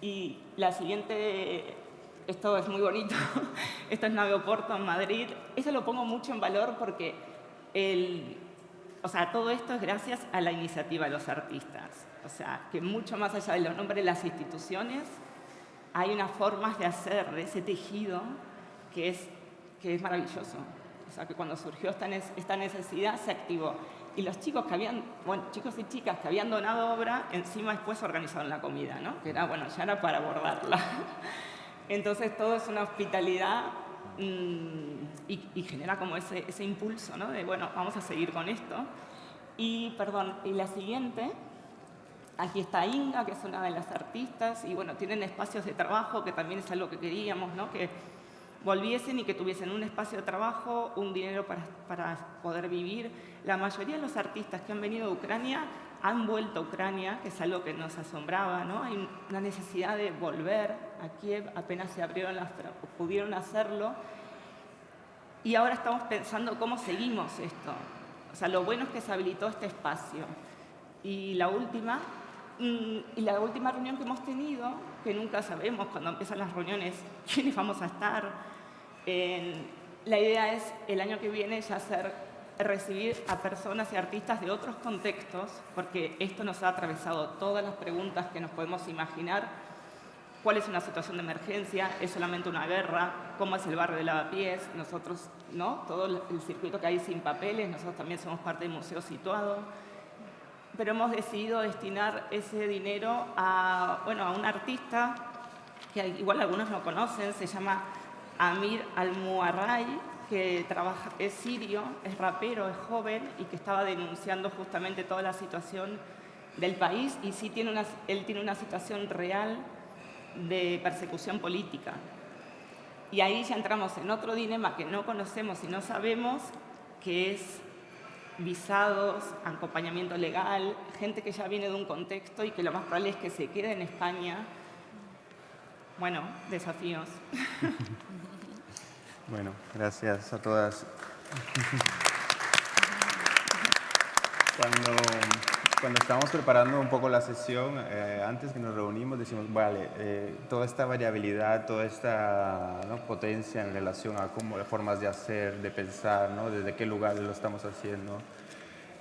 Y la siguiente, esto es muy bonito, esto es Nave Oporto en Madrid. Eso lo pongo mucho en valor porque el, o sea, todo esto es gracias a la iniciativa de los artistas. O sea, que mucho más allá de los nombres de las instituciones, hay unas formas de hacer de ese tejido que es, que es maravilloso. O sea, que cuando surgió esta, necesidad se activó. Y los chicos que habían, bueno, chicos y chicas que habían donado obra, encima después organizaron la comida, ¿no? Que era, bueno, ya era para abordarla. Entonces todo es una hospitalidad Mm, y, genera como ese, ese impulso, ¿no? De, bueno, vamos a seguir con esto. Y, perdón, y la siguiente, aquí está Inga, que es una de las artistas, y bueno, tienen espacios de trabajo, que también es algo que queríamos, ¿no? Que volviesen y que tuviesen un espacio de trabajo, un dinero para, para poder vivir. La mayoría de los artistas que han venido de Ucrania han vuelto a Ucrania, que es algo que nos asombraba, ¿no? Hay una necesidad de volver a Kiev, apenas se abrieron las, pudieron hacerlo. Y ahora estamos pensando cómo seguimos esto. O sea, lo bueno es que se habilitó este espacio. Y la última, mm, y la última reunión que hemos tenido, que nunca sabemos cuando empiezan las reuniones quiénes vamos a estar, la idea es el año que viene ya hacer recibir a personas y artistas de otros contextos, porque esto nos ha atravesado todas las preguntas que nos podemos imaginar. ¿Cuál es una situación de emergencia? ¿Es solamente una guerra? ¿Cómo es el barrio de Lavapiés? Nosotros, ¿no? Todo el circuito que hay sin papeles, nosotros también somos parte del museo situado. Pero hemos decidido destinar ese dinero a, bueno, a un artista que igual algunos lo conocen, se llama Amir Al-Muarray, que trabaja, es sirio, es rapero, es joven y que estaba denunciando justamente toda la situación del país y sí tiene una, él tiene una situación real de persecución política. Y ahí ya entramos en otro dilema que no conocemos y no sabemos, que es visados, acompañamiento legal, gente que ya viene de un contexto y que lo más probable es que se quede en España. Bueno, desafíos. Bueno, gracias a todas. Cuando, cuando estábamos preparando un poco la sesión, eh, antes que nos reunimos, decimos, vale, eh, toda esta variabilidad, toda esta potencia en relación a cómo, formas de hacer, de pensar, ¿no? desde qué lugar lo estamos haciendo,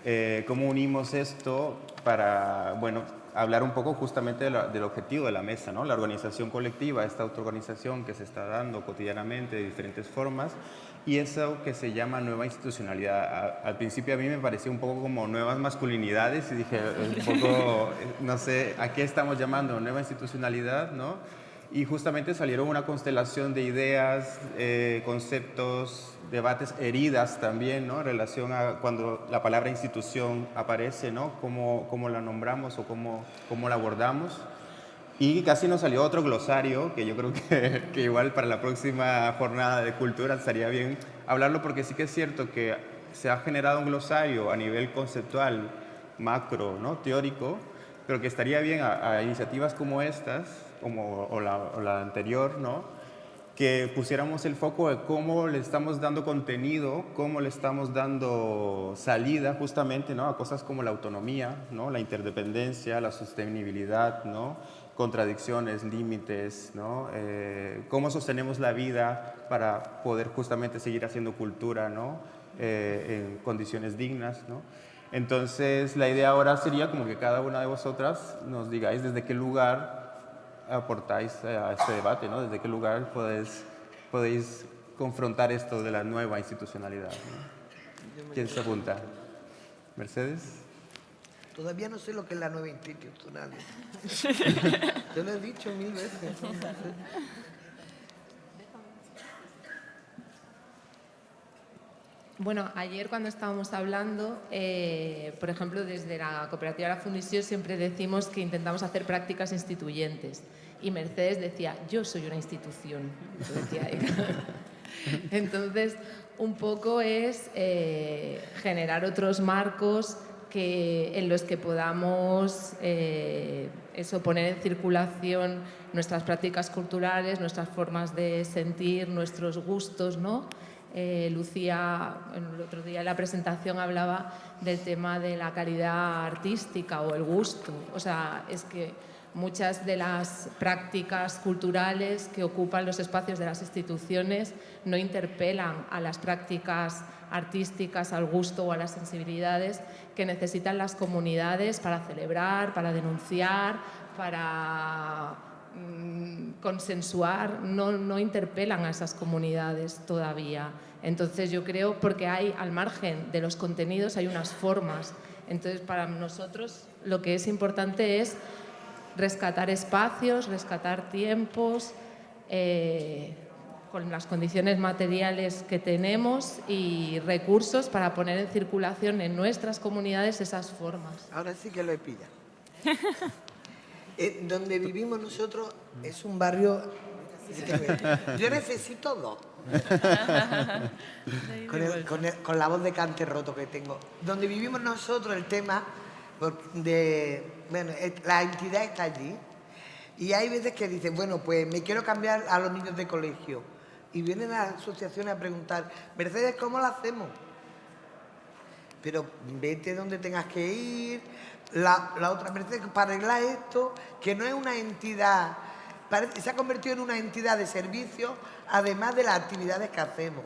eh, cómo unimos esto para, bueno, hablar un poco justamente del objetivo de la mesa, ¿no? la organización colectiva, esta autoorganización que se está dando cotidianamente de diferentes formas y eso que se llama nueva institucionalidad. al principio a mí me parecía un poco como nuevas masculinidades y dije, un poco, no sé, ¿a qué estamos llamando? Nueva institucionalidad, ¿no? y justamente salieron una constelación de ideas, eh, conceptos, debates, heridas también, ¿no? En relación a cuando la palabra institución aparece, ¿no? Cómo, cómo la nombramos o cómo, cómo la abordamos. Y casi nos salió otro glosario, que yo creo que, que, igual para la próxima jornada de cultura estaría bien hablarlo, porque sí que es cierto que se ha generado un glosario a nivel conceptual, macro, ¿no? teórico, pero que estaría bien a iniciativas como estas, como, o, la, anterior, ¿no? que pusiéramos el foco de cómo le estamos dando contenido, cómo le estamos dando salida justamente ¿no? a cosas como la autonomía, ¿no? la interdependencia, la sostenibilidad, ¿no? Contradicciones, límites, ¿no? Eh, cómo sostenemos la vida para poder justamente seguir haciendo cultura ¿no? Eh, en condiciones dignas. ¿no? Entonces la idea ahora sería como que cada una de vosotras nos digáis desde qué lugar aportáis a este debate, ¿no? ¿Desde qué lugar podéis, podéis confrontar esto de la nueva institucionalidad? ¿Quién se apunta? ¿Mercedes? Todavía no sé lo que es la nueva institucionalidad. Yo lo he dicho mil veces. Bueno, ayer cuando estábamos hablando, eh, por ejemplo, desde la cooperativa La Fundición siempre decimos que intentamos hacer prácticas instituyentes. Y Mercedes decía, yo soy una institución. Decía Entonces, un poco es eh, generar otros marcos que, en los que podamos eh, eso, poner en circulación nuestras prácticas culturales, nuestras formas de sentir, nuestros gustos, ¿no? Eh, Lucía, el otro día en la presentación hablaba del tema de la calidad artística o el gusto. O sea, es que muchas de las prácticas culturales que ocupan los espacios de las instituciones no interpelan a las prácticas artísticas, al gusto o a las sensibilidades que necesitan las comunidades para celebrar, para denunciar, para mm, consensuar, no, no interpelan a esas comunidades todavía. Entonces yo creo, porque hay al margen de los contenidos hay unas formas. Entonces para nosotros lo que es importante es rescatar espacios, rescatar tiempos, eh, con las condiciones materiales que tenemos y recursos para poner en circulación en nuestras comunidades esas formas. Ahora sí que lo he pillado. Eh, donde vivimos nosotros es un barrio... Yo necesito dos. con, la voz de cante roto que tengo. Donde vivimos nosotros el tema de... Bueno, la entidad está allí y hay veces que dicen, bueno, pues me quiero cambiar a los niños de colegio. Y vienen las asociaciones a preguntar, Mercedes, ¿cómo lo hacemos? Pero vete donde tengas que ir, la, otra Mercedes, para arreglar esto, que no es una entidad, se ha convertido en una entidad de servicio, además de las actividades que hacemos.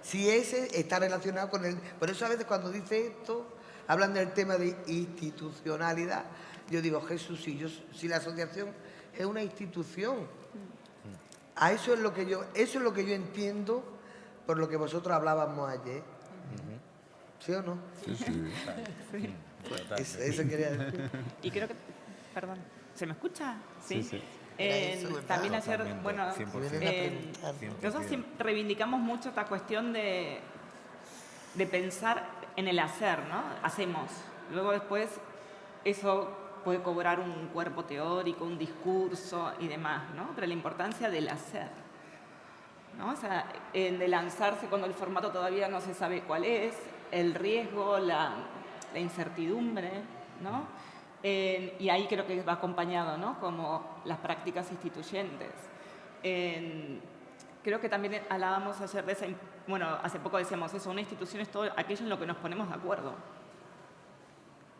Si ese está relacionado con el... Por eso a veces cuando dice esto, hablan del tema de institucionalidad. Yo digo, Jesús, si, yo, si la asociación es una institución, a eso es lo que yo, eso es lo que yo entiendo por lo que vosotros hablábamos ayer. ¿Sí o no? Sí, sí. Eso, quería decir. Y creo que, perdón, ¿se me escucha? Sí. sí, también hacer, bueno, nosotros reivindicamos mucho esta cuestión de, de pensar en el hacer, ¿no? Hacemos. Luego después eso puede cobrar un cuerpo teórico, un discurso y demás, ¿no? Pero la importancia del hacer, ¿no? O sea, de lanzarse cuando el formato todavía no se sabe cuál es, el riesgo, la, la incertidumbre, ¿no? y ahí creo que va acompañado, ¿no? Como las prácticas instituyentes. creo que también hablábamos ayer de esa, bueno, hace poco decíamos eso, una institución es todo aquello en lo que nos ponemos de acuerdo.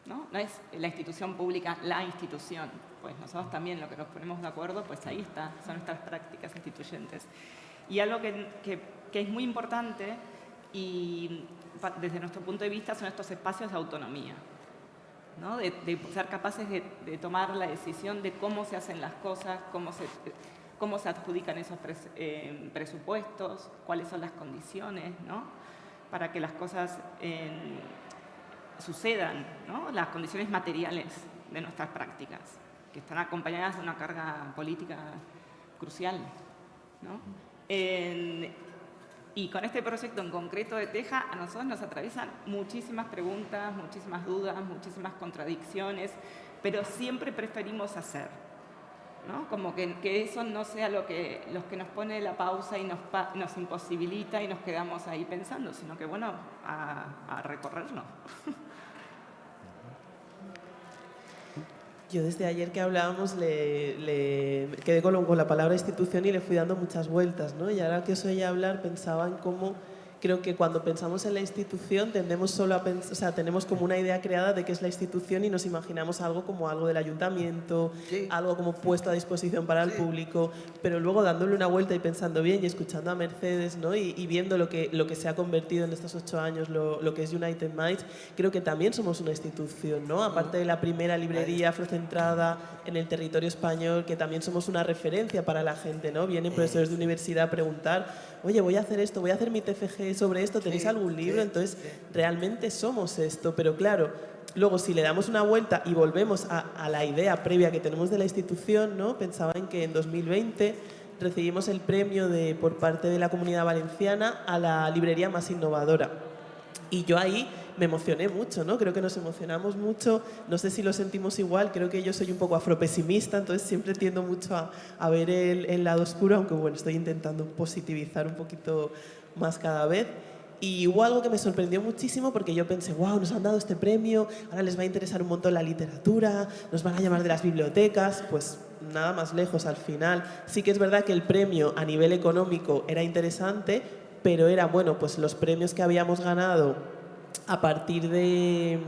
¿No? no es la institución pública la institución, pues nosotros también lo que nos ponemos de acuerdo, pues ahí está, son nuestras prácticas instituyentes. Y algo que, que, es muy importante y desde nuestro punto de vista son estos espacios de autonomía, ¿no? de, ser capaces de, tomar la decisión de cómo se hacen las cosas, cómo se, cómo se adjudican esos eh, presupuestos, cuáles son las condiciones, ¿no? para que las cosas sucedan, ¿no? las condiciones materiales de nuestras prácticas, que están acompañadas de una carga política crucial. ¿no? Y con este proyecto en concreto de Teja, a nosotros nos atraviesan muchísimas preguntas, muchísimas dudas, muchísimas contradicciones, pero siempre preferimos hacer. ¿No? Como que, que, eso no sea lo que, los que nos pone la pausa y nos, nos imposibilita y nos quedamos ahí pensando, sino que, bueno, a, a recorrerlo. Yo desde ayer que hablábamos le, quedé con, con, la palabra institución y le fui dando muchas vueltas, ¿no? Y ahora que os oía hablar pensaba en cómo creo que cuando pensamos en la institución tendemos solo a o sea, tenemos como una idea creada de qué es la institución y nos imaginamos algo como algo del ayuntamiento, algo como puesto a disposición para el público, pero luego dándole una vuelta y pensando bien y escuchando a Mercedes ¿no? y, viendo lo que, lo que se ha convertido en estos ocho años, lo, lo, que es United Minds, creo que también somos una institución, ¿no? aparte de la primera librería afrocentrada en el territorio español, que también somos una referencia para la gente, ¿no? vienen profesores de universidad a preguntar oye, voy a hacer esto, voy a hacer mi TFG sobre esto, ¿tenéis algún libro? Entonces, realmente somos esto, pero claro, luego si le damos una vuelta y volvemos a, la idea previa que tenemos de la institución, ¿no? pensaba en que en 2020 recibimos el premio de, por parte de la Comunidad Valenciana a la librería más innovadora. Y yo ahí me emocioné mucho, ¿no? Creo que nos emocionamos mucho, no sé si lo sentimos igual, creo que yo soy un poco afropesimista, entonces siempre tiendo mucho a, a ver el, el, lado oscuro, aunque bueno, estoy intentando positivizar un poquito más cada vez. Y hubo algo que me sorprendió muchísimo porque yo pensé, wow, nos han dado este premio, ahora les va a interesar un montón la literatura, nos van a llamar de las bibliotecas, pues nada más lejos al final. Sí que es verdad que el premio a nivel económico era interesante, pero era, bueno, pues los premios que habíamos ganado a partir de,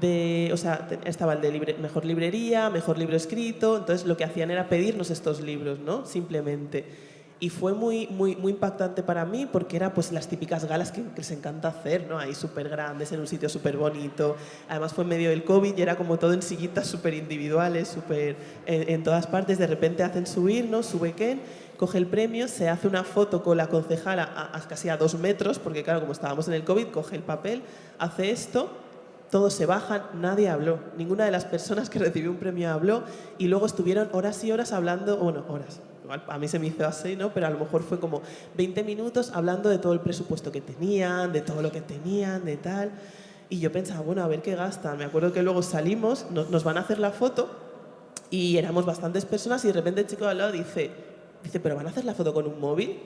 de o sea, estaba el de libre, mejor librería, mejor libro escrito, entonces lo que hacían era pedirnos estos libros, ¿no? Simplemente. Y fue muy, muy, muy impactante para mí porque era pues las típicas galas que, que les encanta hacer, ¿no? Ahí súper grandes, en un sitio súper bonito. Además fue en medio del COVID y era como todo en sillitas súper individuales, súper en, todas partes. De repente hacen subir, ¿no? Sube Ken coge el premio, se hace una foto con la concejala a, casi a dos metros, porque claro, como estábamos en el COVID, coge el papel, hace esto, todos se bajan, nadie habló, ninguna de las personas que recibió un premio habló y luego estuvieron horas y horas hablando, bueno, horas, a mí se me hizo así, ¿no? Pero a lo mejor fue como 20 minutos hablando de todo el presupuesto que tenían, de todo lo que tenían, de tal. Y yo pensaba, bueno, a ver qué gastan. Me acuerdo que luego salimos, nos, nos van a hacer la foto y éramos bastantes personas y de repente el chico de al lado dice, Dice, ¿pero van a hacer la foto con un móvil?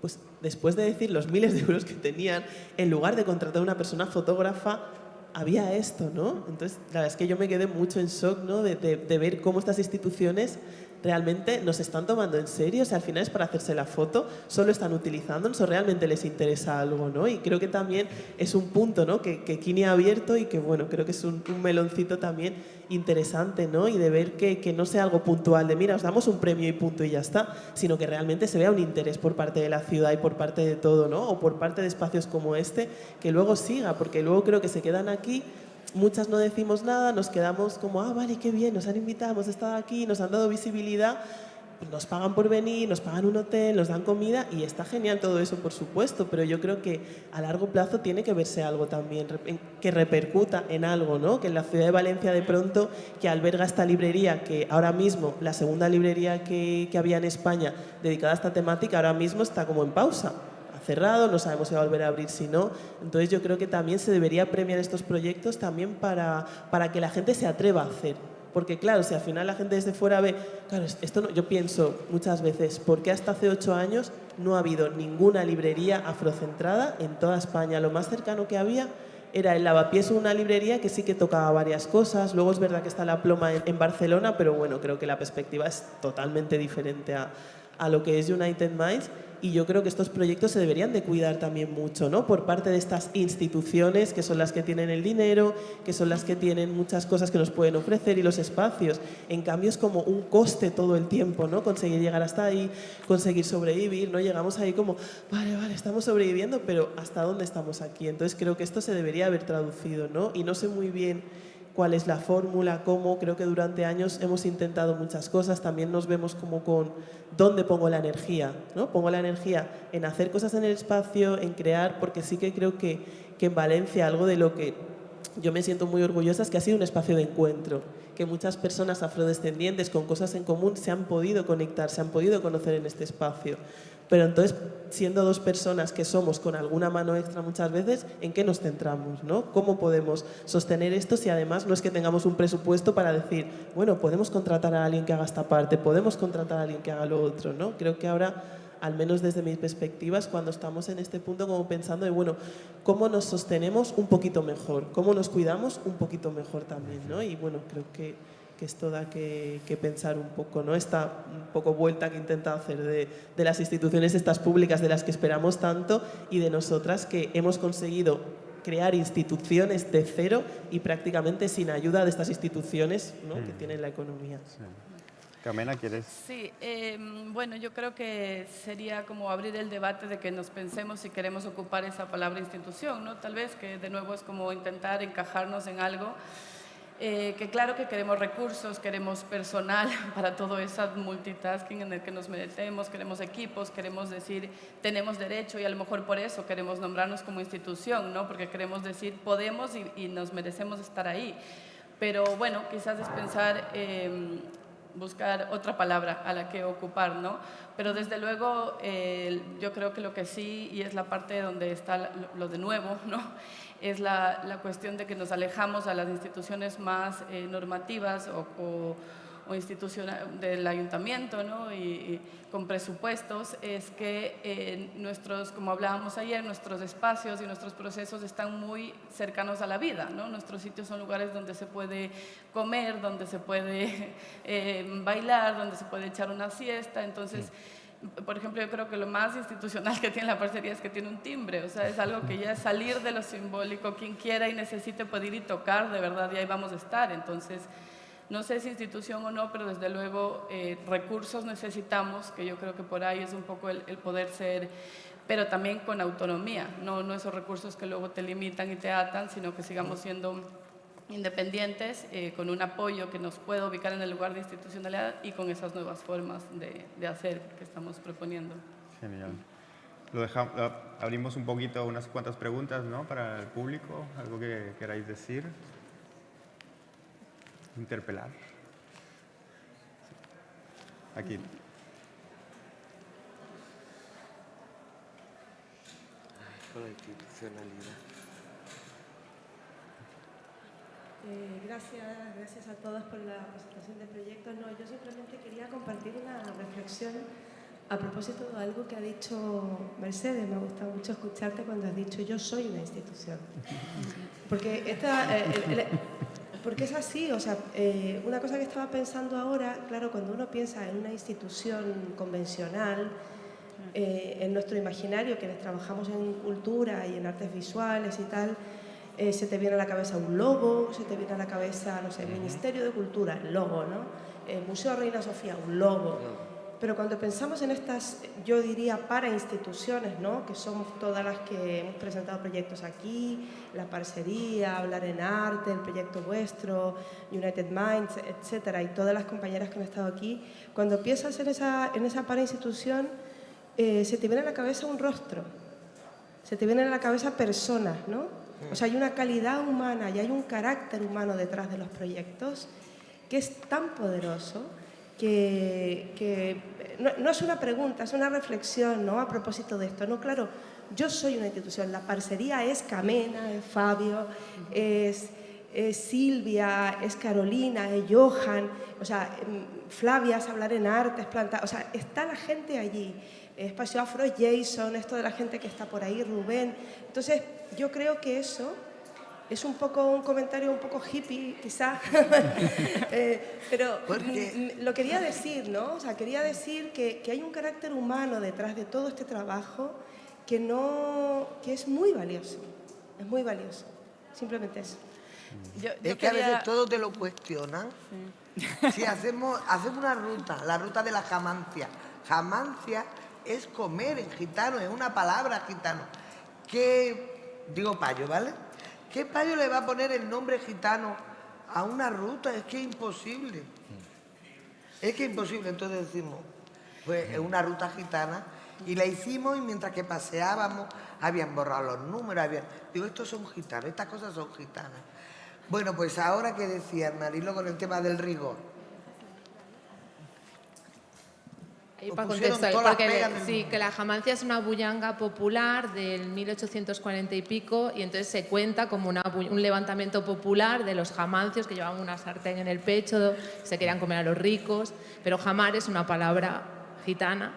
Pues después de decir los miles de euros que tenían, en lugar de contratar a una persona fotógrafa, había esto, ¿no? Entonces, la verdad es que yo me quedé mucho en shock, ¿no? De, de, de ver cómo estas instituciones realmente nos están tomando en serio, o sea, al final es para hacerse la foto, solo están utilizando, o realmente les interesa algo, ¿no? Y creo que también es un punto, ¿no? Que, que Kini ha abierto y que, bueno, creo que es un, un meloncito también interesante, ¿no? Y de ver que, que, no sea algo puntual, de mira, os damos un premio y punto y ya está, sino que realmente se vea un interés por parte de la ciudad y por parte de todo, ¿no? O por parte de espacios como este, que luego siga, porque luego creo que se quedan aquí muchas no decimos nada, nos quedamos como, ah, vale, qué bien, nos han invitado, hemos estado aquí, nos han dado visibilidad, nos pagan por venir, nos pagan un hotel, nos dan comida y está genial todo eso, por supuesto, pero yo creo que a largo plazo tiene que verse algo también que repercuta en algo, ¿no? Que en la ciudad de Valencia de pronto, que alberga esta librería, que ahora mismo, la segunda librería que, que había en España dedicada a esta temática, ahora mismo está como en pausa cerrado, no sabemos si va a volver a abrir, si no. Entonces yo creo que también se debería premiar estos proyectos también para, para que la gente se atreva a hacer. Porque claro, si al final la gente desde fuera ve, claro, esto no, yo pienso muchas veces, ¿por qué hasta hace ocho años no ha habido ninguna librería afrocentrada en toda España? Lo más cercano que había era el Lavapiés una librería que sí que tocaba varias cosas. Luego es verdad que está la ploma en, Barcelona, pero bueno, creo que la perspectiva es totalmente diferente a, a lo que es United Minds y yo creo que estos proyectos se deberían de cuidar también mucho, ¿no? Por parte de estas instituciones que son las que tienen el dinero, que son las que tienen muchas cosas que nos pueden ofrecer y los espacios. En cambio es como un coste todo el tiempo, ¿no? Conseguir llegar hasta ahí, conseguir sobrevivir, ¿no? Llegamos ahí como, vale, vale, estamos sobreviviendo, pero ¿hasta dónde estamos aquí? Entonces creo que esto se debería haber traducido, ¿no? Y no sé muy bien cuál es la fórmula, cómo, creo que durante años hemos intentado muchas cosas, también nos vemos como con dónde pongo la energía, ¿no? Pongo la energía en hacer cosas en el espacio, en crear, porque sí que creo que, que en Valencia algo de lo que yo me siento muy orgullosa es que ha sido un espacio de encuentro, que muchas personas afrodescendientes con cosas en común se han podido conectar, se han podido conocer en este espacio. Pero entonces, siendo dos personas que somos con alguna mano extra muchas veces, ¿en qué nos centramos? ¿no? ¿Cómo podemos sostener esto si además no es que tengamos un presupuesto para decir, bueno, podemos contratar a alguien que haga esta parte, podemos contratar a alguien que haga lo otro? ¿no? Creo que ahora, al menos desde mis perspectivas, cuando estamos en este punto como pensando de, bueno, ¿cómo nos sostenemos un poquito mejor? ¿Cómo nos cuidamos un poquito mejor también? ¿no? Y bueno, creo que que esto da que, que, pensar un poco, ¿no? Esta un poco vuelta que intenta hacer de, de, las instituciones estas públicas de las que esperamos tanto y de nosotras que hemos conseguido crear instituciones de cero y prácticamente sin ayuda de estas instituciones ¿no? mm. que tienen la economía. Sí. Camena, ¿quieres? Sí, eh, bueno, yo creo que sería como abrir el debate de que nos pensemos si queremos ocupar esa palabra institución, ¿no? Tal vez que de nuevo es como intentar encajarnos en algo eh, que claro que queremos recursos, queremos personal para todo ese multitasking en el que nos metemos, queremos equipos, queremos decir tenemos derecho y a lo mejor por eso queremos nombrarnos como institución, ¿no? porque queremos decir podemos y, nos merecemos estar ahí. Pero bueno, quizás es pensar eh, buscar otra palabra a la que ocupar, ¿no? Pero desde luego yo creo que lo que sí, y es la parte donde está lo de nuevo, ¿no? es la, la cuestión de que nos alejamos a las instituciones más eh, normativas o o institucional del ayuntamiento ¿no? y, con presupuestos es que eh, nuestros, como hablábamos ayer, nuestros espacios y nuestros procesos están muy cercanos a la vida. ¿no? Nuestros sitios son lugares donde se puede comer, donde se puede eh, bailar, donde se puede echar una siesta. Entonces, por ejemplo, yo creo que lo más institucional que tiene la parcería es que tiene un timbre, o sea, es algo que ya es salir de lo simbólico, quien quiera y necesite poder ir y tocar, de verdad, y ahí vamos a estar. Entonces, no sé si institución o no, pero desde luego eh, recursos necesitamos, que yo creo que por ahí es un poco el, poder ser, pero también con autonomía, no, no esos recursos que luego te limitan y te atan, sino que sigamos siendo independientes, eh, con un apoyo que nos pueda ubicar en el lugar de institucionalidad y con esas nuevas formas de, de hacer que estamos proponiendo. Genial. Lo dejamos, abrimos un poquito unas cuantas preguntas ¿no? para el público, algo que queráis decir interpelar. Aquí. Con la institucionalidad. Eh, gracias, gracias a todos por la presentación del proyecto. No, yo simplemente quería compartir una reflexión a propósito de algo que ha dicho Mercedes. Me gusta mucho escucharte cuando has dicho yo soy una institución. Porque esta, eh, porque es así, o sea, eh, una cosa que estaba pensando ahora, claro, cuando uno piensa en una institución convencional, eh, en nuestro imaginario, quienes trabajamos en cultura y en artes visuales y tal, eh, se te viene a la cabeza un logo, se te viene a la cabeza, no sé, Ministerio de Cultura, el logo, ¿no? El Museo Reina Sofía, un logo. Pero cuando pensamos en estas, yo diría, para instituciones, ¿no? que somos todas las que hemos presentado proyectos aquí, la parcería, Hablar en Arte, el proyecto vuestro, United Minds, etcétera, y todas las compañeras que han estado aquí, cuando piensas en esa, en esa para institución, eh, se te viene a la cabeza un rostro, se te vienen a la cabeza personas, ¿no? O sea, hay una calidad humana y hay un carácter humano detrás de los proyectos que es tan poderoso que, no, es una pregunta, es una reflexión ¿no? a propósito de esto. No, claro, yo soy una institución, la parcería es Camena, es Fabio, es, Silvia, es Carolina, es Johan, o sea, em, Flavia es hablar en arte, es planta, o sea, está la gente allí. Espacio Afro Jason, esto de la gente que está por ahí, Rubén. Entonces, yo creo que eso es un poco un comentario un poco hippie, quizás, eh, pero lo quería decir, ¿no? O sea, quería decir que, que, hay un carácter humano detrás de todo este trabajo que, no, que es muy valioso, es muy valioso, simplemente eso. es que a veces todo te lo cuestionan. Si hacemos, hacemos una ruta, la ruta de la jamancia, jamancia es comer en gitano, es una palabra gitano, que, digo payo, ¿vale? ¿Qué payo le va a poner el nombre gitano a una ruta? Es que es imposible. Es que es imposible. Entonces decimos, pues es una ruta gitana y la hicimos y mientras que paseábamos habían borrado los números, habían... Digo, estos son gitanos, estas cosas son gitanas. Bueno, pues ahora que decía Marilo con el tema del rigor, sí, que la jamancia es una bullanga popular del 1840 y pico y entonces se cuenta como un levantamiento popular de los jamancios que llevaban una sartén en el pecho, se querían comer a los ricos, pero jamar es una palabra gitana.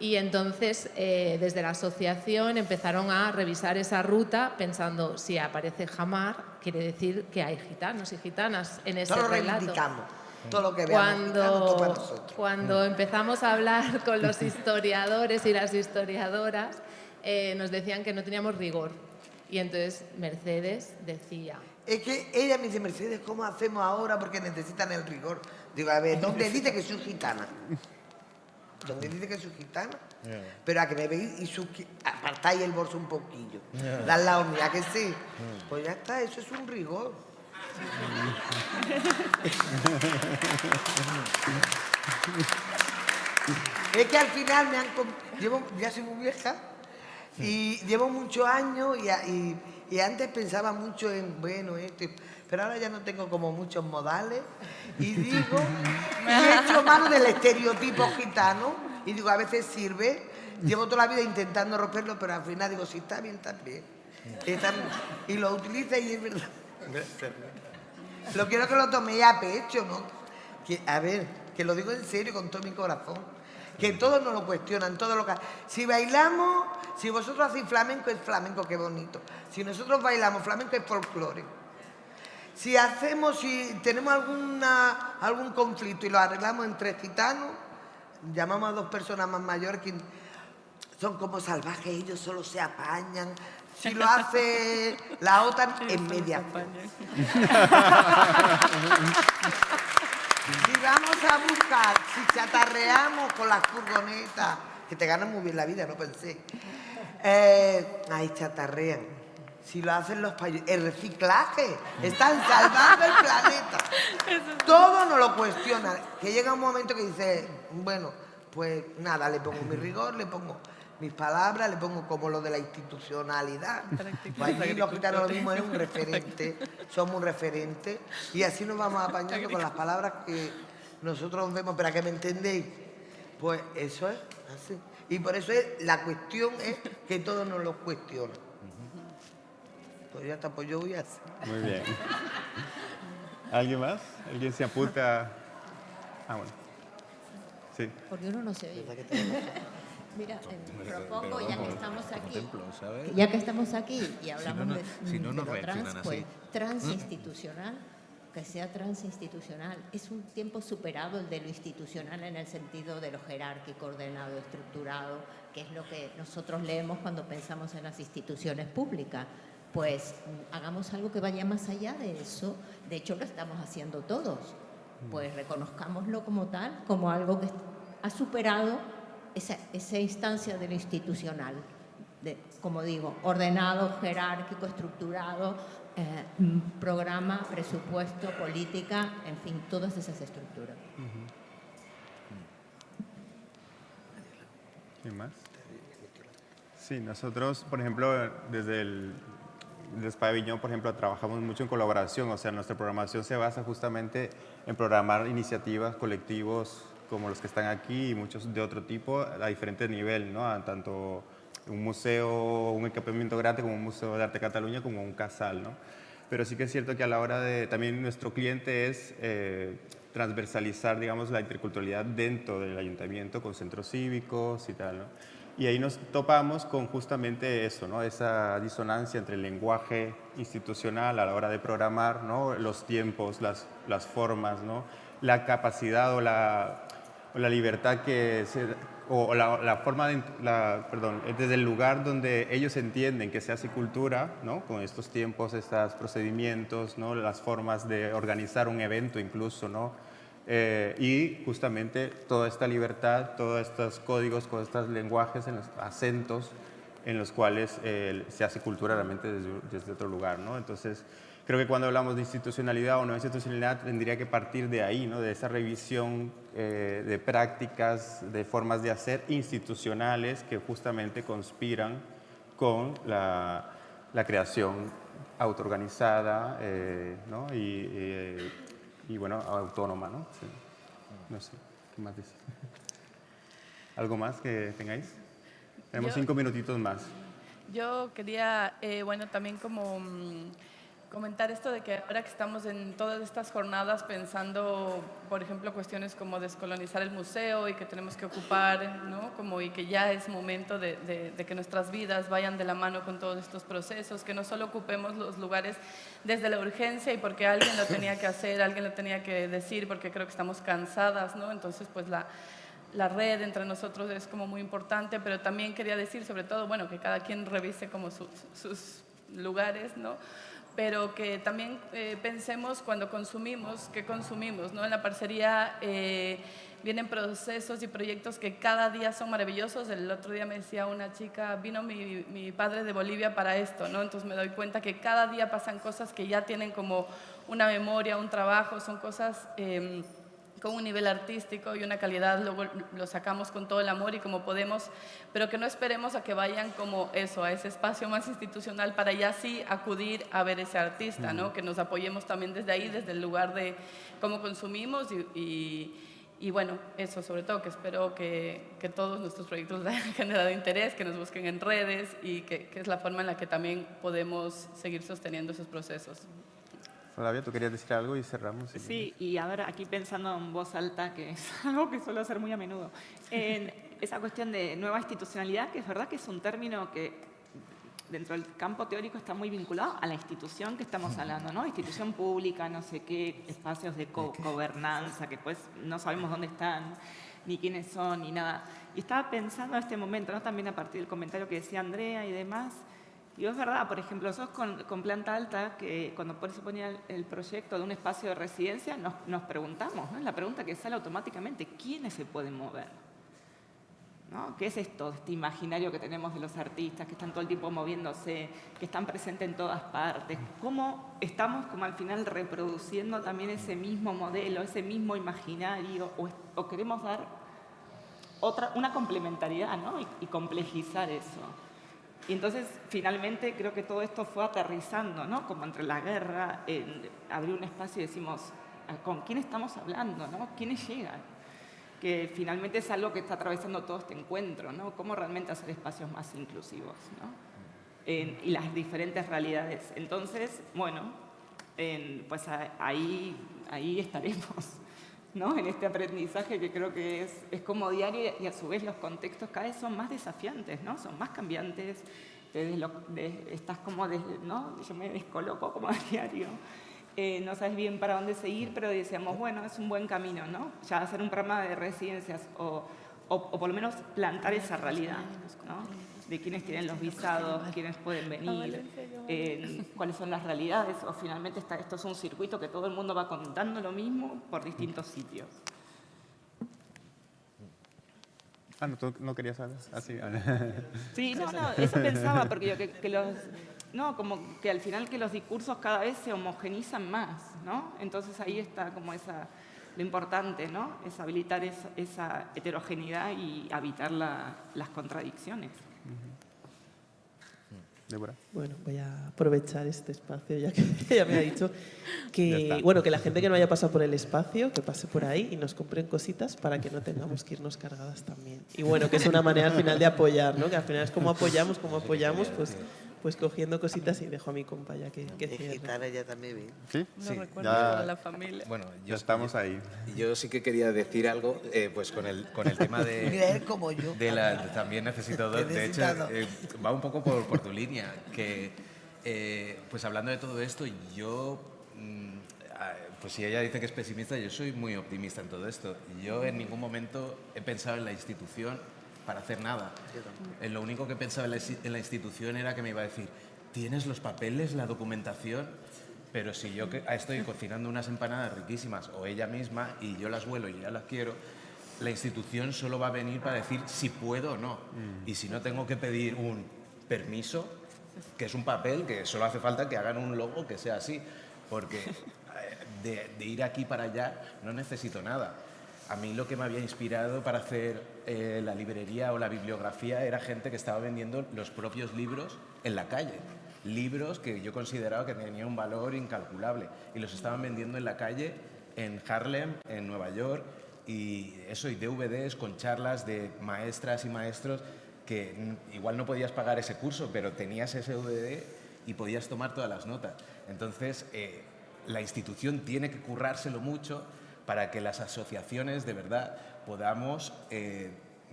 Y entonces eh, desde la asociación empezaron a revisar esa ruta pensando si aparece jamar quiere decir que hay gitanos y gitanas en ese relato todo lo que cuando, cuando empezamos a hablar con los historiadores y las historiadoras, eh, nos decían que no teníamos rigor. Y entonces Mercedes decía... Es que ella me dice, Mercedes, ¿cómo hacemos ahora? Porque necesitan el rigor. Digo, a ver, ¿dónde dice que soy gitana? ¿Dónde dice que soy gitana? Pero a que me veis y su, apartáis el bolso un poquillo. La la mía, que sí. Pues ya está, eso es un rigor. Es que al final me han... Llevo, ya soy muy vieja y llevo muchos años y, y, antes pensaba mucho en, bueno, este, pero ahora ya no tengo como muchos modales y digo, y he hecho mano del estereotipo gitano y digo, a veces sirve, llevo toda la vida intentando romperlo, pero al final digo, si está bien, está bien. Está. Y lo utiliza y es verdad. Lo quiero que lo toméis a pecho, ¿no? Que, a ver, que lo digo en serio con todo mi corazón. Que todos nos lo cuestionan, todo lo que... Si bailamos, si vosotros hacéis flamenco, es flamenco, qué bonito. Si nosotros bailamos flamenco, es folclore. Si hacemos, si tenemos alguna, algún conflicto y lo arreglamos entre gitanos, llamamos a dos personas más mayores que son como salvajes, ellos solo se apañan. Si lo hace la OTAN, en media. Si vamos a buscar, si chatarreamos con las furgonetas, que te ganan muy bien la vida, no pensé. Eh, ahí chatarrean. Si lo hacen los países, el reciclaje, están salvando el planeta. Todo nos lo cuestiona. Que llega un momento que dice, bueno, pues nada, le pongo mi rigor, le pongo mis palabras, le pongo como lo de la institucionalidad. Pues allí los gitanos lo mismo es un referente, somos un referente y así nos vamos apañando con las palabras que nosotros vemos, para que me entendéis. Pues eso es así. Y por eso es, la cuestión es que todos nos lo cuestionan. Pues ya está, pues yo voy a hacer. Muy bien. ¿Alguien más? ¿Alguien se apunta? Ah, bueno. Sí. Porque uno no se oye. Mira, eh, propongo, ya que estamos aquí, ya que estamos aquí y hablamos no- de, si no, de no lo reaccionan trans, pues transinstitucional, que sea transinstitucional. Es un tiempo superado el de lo institucional en el sentido de lo jerárquico, ordenado, estructurado, que es lo que nosotros leemos cuando pensamos en las instituciones públicas. Pues mm, hagamos algo que vaya más allá de eso. De hecho, lo estamos haciendo todos. Pues reconozcámoslo como tal, como algo que ha superado esa, esa instancia de lo institucional, de, como digo, ordenado, jerárquico, estructurado, eh, mm, programa, presupuesto, política, en fin, todas esas estructuras. ¿Quién más? Sí, nosotros, por ejemplo, desde el desde Viñón, por ejemplo, trabajamos mucho en colaboración, o sea, nuestra programación se basa justamente en programar iniciativas, colectivos como los que están aquí y muchos de otro tipo a diferentes niveles, ¿no? A tanto un museo, un equipamiento grande como un museo de arte de Cataluña, como un casal, ¿no? Pero sí que es cierto que a la hora de, también nuestro cliente es eh, transversalizar, digamos, la interculturalidad dentro del ayuntamiento con centros cívicos y tal, ¿no? Y ahí nos topamos con justamente eso, ¿no? esa disonancia entre el lenguaje institucional a la hora de programar, ¿no? los tiempos, las, las formas, ¿no? la capacidad o la, la libertad que se, o la, forma de, la, perdón, desde el lugar donde ellos entienden que se hace cultura, ¿no? con estos tiempos, estos procedimientos, ¿no? las formas de organizar un evento incluso, ¿no? Eh, y justamente toda esta libertad, todos estos códigos, todos estos lenguajes, en los acentos en los cuales eh, se hace cultura realmente desde, desde, otro lugar. ¿no? Entonces, creo que cuando hablamos de institucionalidad o no institucionalidad, tendría que partir de ahí, ¿no? de esa revisión eh, de prácticas, de formas de hacer institucionales que justamente conspiran con la, la creación autoorganizada ¿no? y y bueno, autónoma, ¿no? Sí. No sé, ¿qué más decir? ¿Algo más que tengáis? Tenemos Yo- cinco minutitos más. Yo quería, eh, bueno, también como mm, comentar esto de que ahora que estamos en todas estas jornadas pensando, por ejemplo, cuestiones como descolonizar el museo y que tenemos que ocupar, ¿no? Como y que ya es momento de, de- de que nuestras vidas vayan de la mano con todos estos procesos, que no solo ocupemos los lugares desde la urgencia y porque alguien lo tenía que hacer, alguien lo tenía que decir, porque creo que estamos cansadas, ¿no? Entonces, pues la, la red entre nosotros es como muy importante, pero también quería decir, sobre todo, bueno, que cada quien revise como sus, sus lugares, ¿no? Pero que también eh, pensemos cuando consumimos, qué consumimos, ¿no? En la parcería eh, vienen procesos y proyectos que cada día son maravillosos. El otro día me decía una chica, vino mi, mi padre de Bolivia para esto, ¿no? Entonces me doy cuenta que cada día pasan cosas que ya tienen como una memoria, un trabajo, son cosas... em, con un nivel artístico y una calidad, luego lo sacamos con todo el amor y como podemos, pero que no esperemos a que vayan como eso, a ese espacio más institucional para ya sí acudir a ver ese artista, ¿no? que nos apoyemos también desde ahí, desde el lugar de cómo consumimos y, y, bueno, eso sobre todo, que espero que, que, todos nuestros proyectos hayan generado interés, que nos busquen en redes y que, que es la forma en la que también podemos seguir sosteniendo esos procesos. Flavia, tú querías decir algo y cerramos. sí, y ahora aquí pensando en voz alta, que es algo que suelo hacer muy a menudo, en esa cuestión de nueva institucionalidad, que es verdad que es un término que dentro del campo teórico está muy vinculado a la institución que estamos hablando, ¿no? Institución pública, no sé qué, espacios de gobernanza, que pues no sabemos dónde están, ni quiénes son, ni nada. Y estaba pensando en este momento, ¿no? También a partir del comentario que decía Andrea y demás, y es verdad, por ejemplo, nosotros con, planta alta, que cuando se ponía el, proyecto de un espacio de residencia, nos, nos preguntamos, ¿no? la pregunta que sale automáticamente, ¿quiénes se pueden mover? ¿No? ¿Qué es esto, este imaginario que tenemos de los artistas, que están todo el tiempo moviéndose, que están presentes en todas partes? ¿Cómo estamos como al final reproduciendo también ese mismo modelo, ese mismo imaginario, o, queremos dar otra, una complementariedad ¿no? y complejizar eso? Y entonces, finalmente, creo que todo esto fue aterrizando, ¿no? Como entre la guerra, abrir un espacio y decimos, ah, ¿con quién estamos hablando, no? ¿Quiénes llegan? Que finalmente es algo que está atravesando todo este encuentro, ¿no? Cómo realmente hacer espacios más inclusivos, ¿no? y las diferentes realidades. Entonces, bueno, pues ahí, ahí estaremos. ¿No? en este aprendizaje que creo que es, es como diario y a su vez los contextos cada vez son más desafiantes, ¿no? son más cambiantes, estás como, ¿no? yo me descoloco como a diario, eh, no sabes bien para dónde seguir, pero decíamos, bueno, es un buen camino, ¿no? ya hacer un programa de residencias o, o, o por lo menos plantar esa realidad. ¿no? De quiénes tienen los visados, quiénes pueden venir, cuáles son las realidades, o finalmente está, esto es un circuito que todo el mundo va contando lo mismo por distintos sitios. Ah, no, tú no querías saber. Así. Ah, sí, no, no, eso pensaba, porque yo que, los, no, como que al final que los discursos cada vez se homogenizan más, ¿no? Entonces ahí está como esa, lo importante, ¿no? Es habilitar esa, heterogeneidad y habitar las contradicciones. Bueno, voy a aprovechar este espacio, ya que ya me ha dicho que, bueno, que la gente que no haya pasado por el espacio, que pase por ahí y nos compren cositas para que no tengamos que irnos cargadas también. Y bueno, que es una manera al final de apoyar, ¿no? Que al final es como apoyamos, como apoyamos, pues pues cogiendo cositas y dejo a mi compa ya que, que es gitana ya también Sí, sí. ya, la familia. Bueno, ya estamos ahí. Yo sí que quería decir algo, eh, pues con el, con el tema de... Mira, como yo. De la, también necesito dos. De hecho, eh, va un poco por, por tu línea, que eh, pues hablando de todo esto, yo... Mm, pues si ella dice que es pesimista, yo soy muy optimista en todo esto. Yo en ningún momento he pensado en la institución para hacer nada. Lo único que pensaba en la, institución era que me iba a decir, ¿tienes los papeles, la documentación? Pero si yo estoy cocinando unas empanadas riquísimas o ella misma y yo las vuelo y ya las quiero, la institución solo va a venir para decir si puedo o no. Mm. Y si no tengo que pedir un permiso, que es un papel que solo hace falta que hagan un logo que sea así, porque eh, de ir aquí para allá no necesito nada a mí lo que me había inspirado para hacer eh, la librería o la bibliografía era gente que estaba vendiendo los propios libros en la calle. Libros que yo consideraba que tenían un valor incalculable y los estaban vendiendo en la calle en Harlem, en Nueva York, y eso, y DVDs con charlas de maestras y maestros que igual no podías pagar ese curso, pero tenías ese DVD y podías tomar todas las notas. Entonces, eh, la institución tiene que currárselo mucho para que las asociaciones de verdad podamos eh,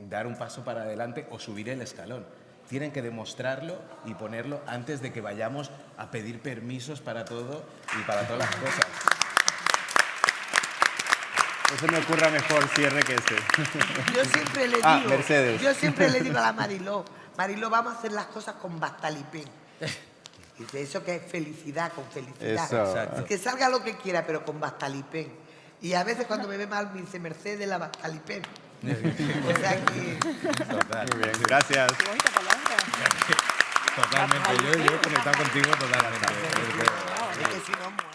dar un paso para adelante o subir el escalón. Tienen que demostrarlo y ponerlo antes de que vayamos a pedir permisos para todo y para todas las cosas. No se me ocurra mejor cierre que este. Yo siempre le ah, digo, Mercedes. yo siempre le digo a la Mariló, Mariló, vamos a hacer las cosas con bastalipén. Y eso que es felicidad, con felicidad. Que salga lo que quiera, pero con bastalipén. Y a veces cuando me ve mal me dice Mercedes la Bastalipén. o sea que... Total. Muy bien, gracias. Totalmente, yo, yo he conectado contigo totalmente. Es que si no,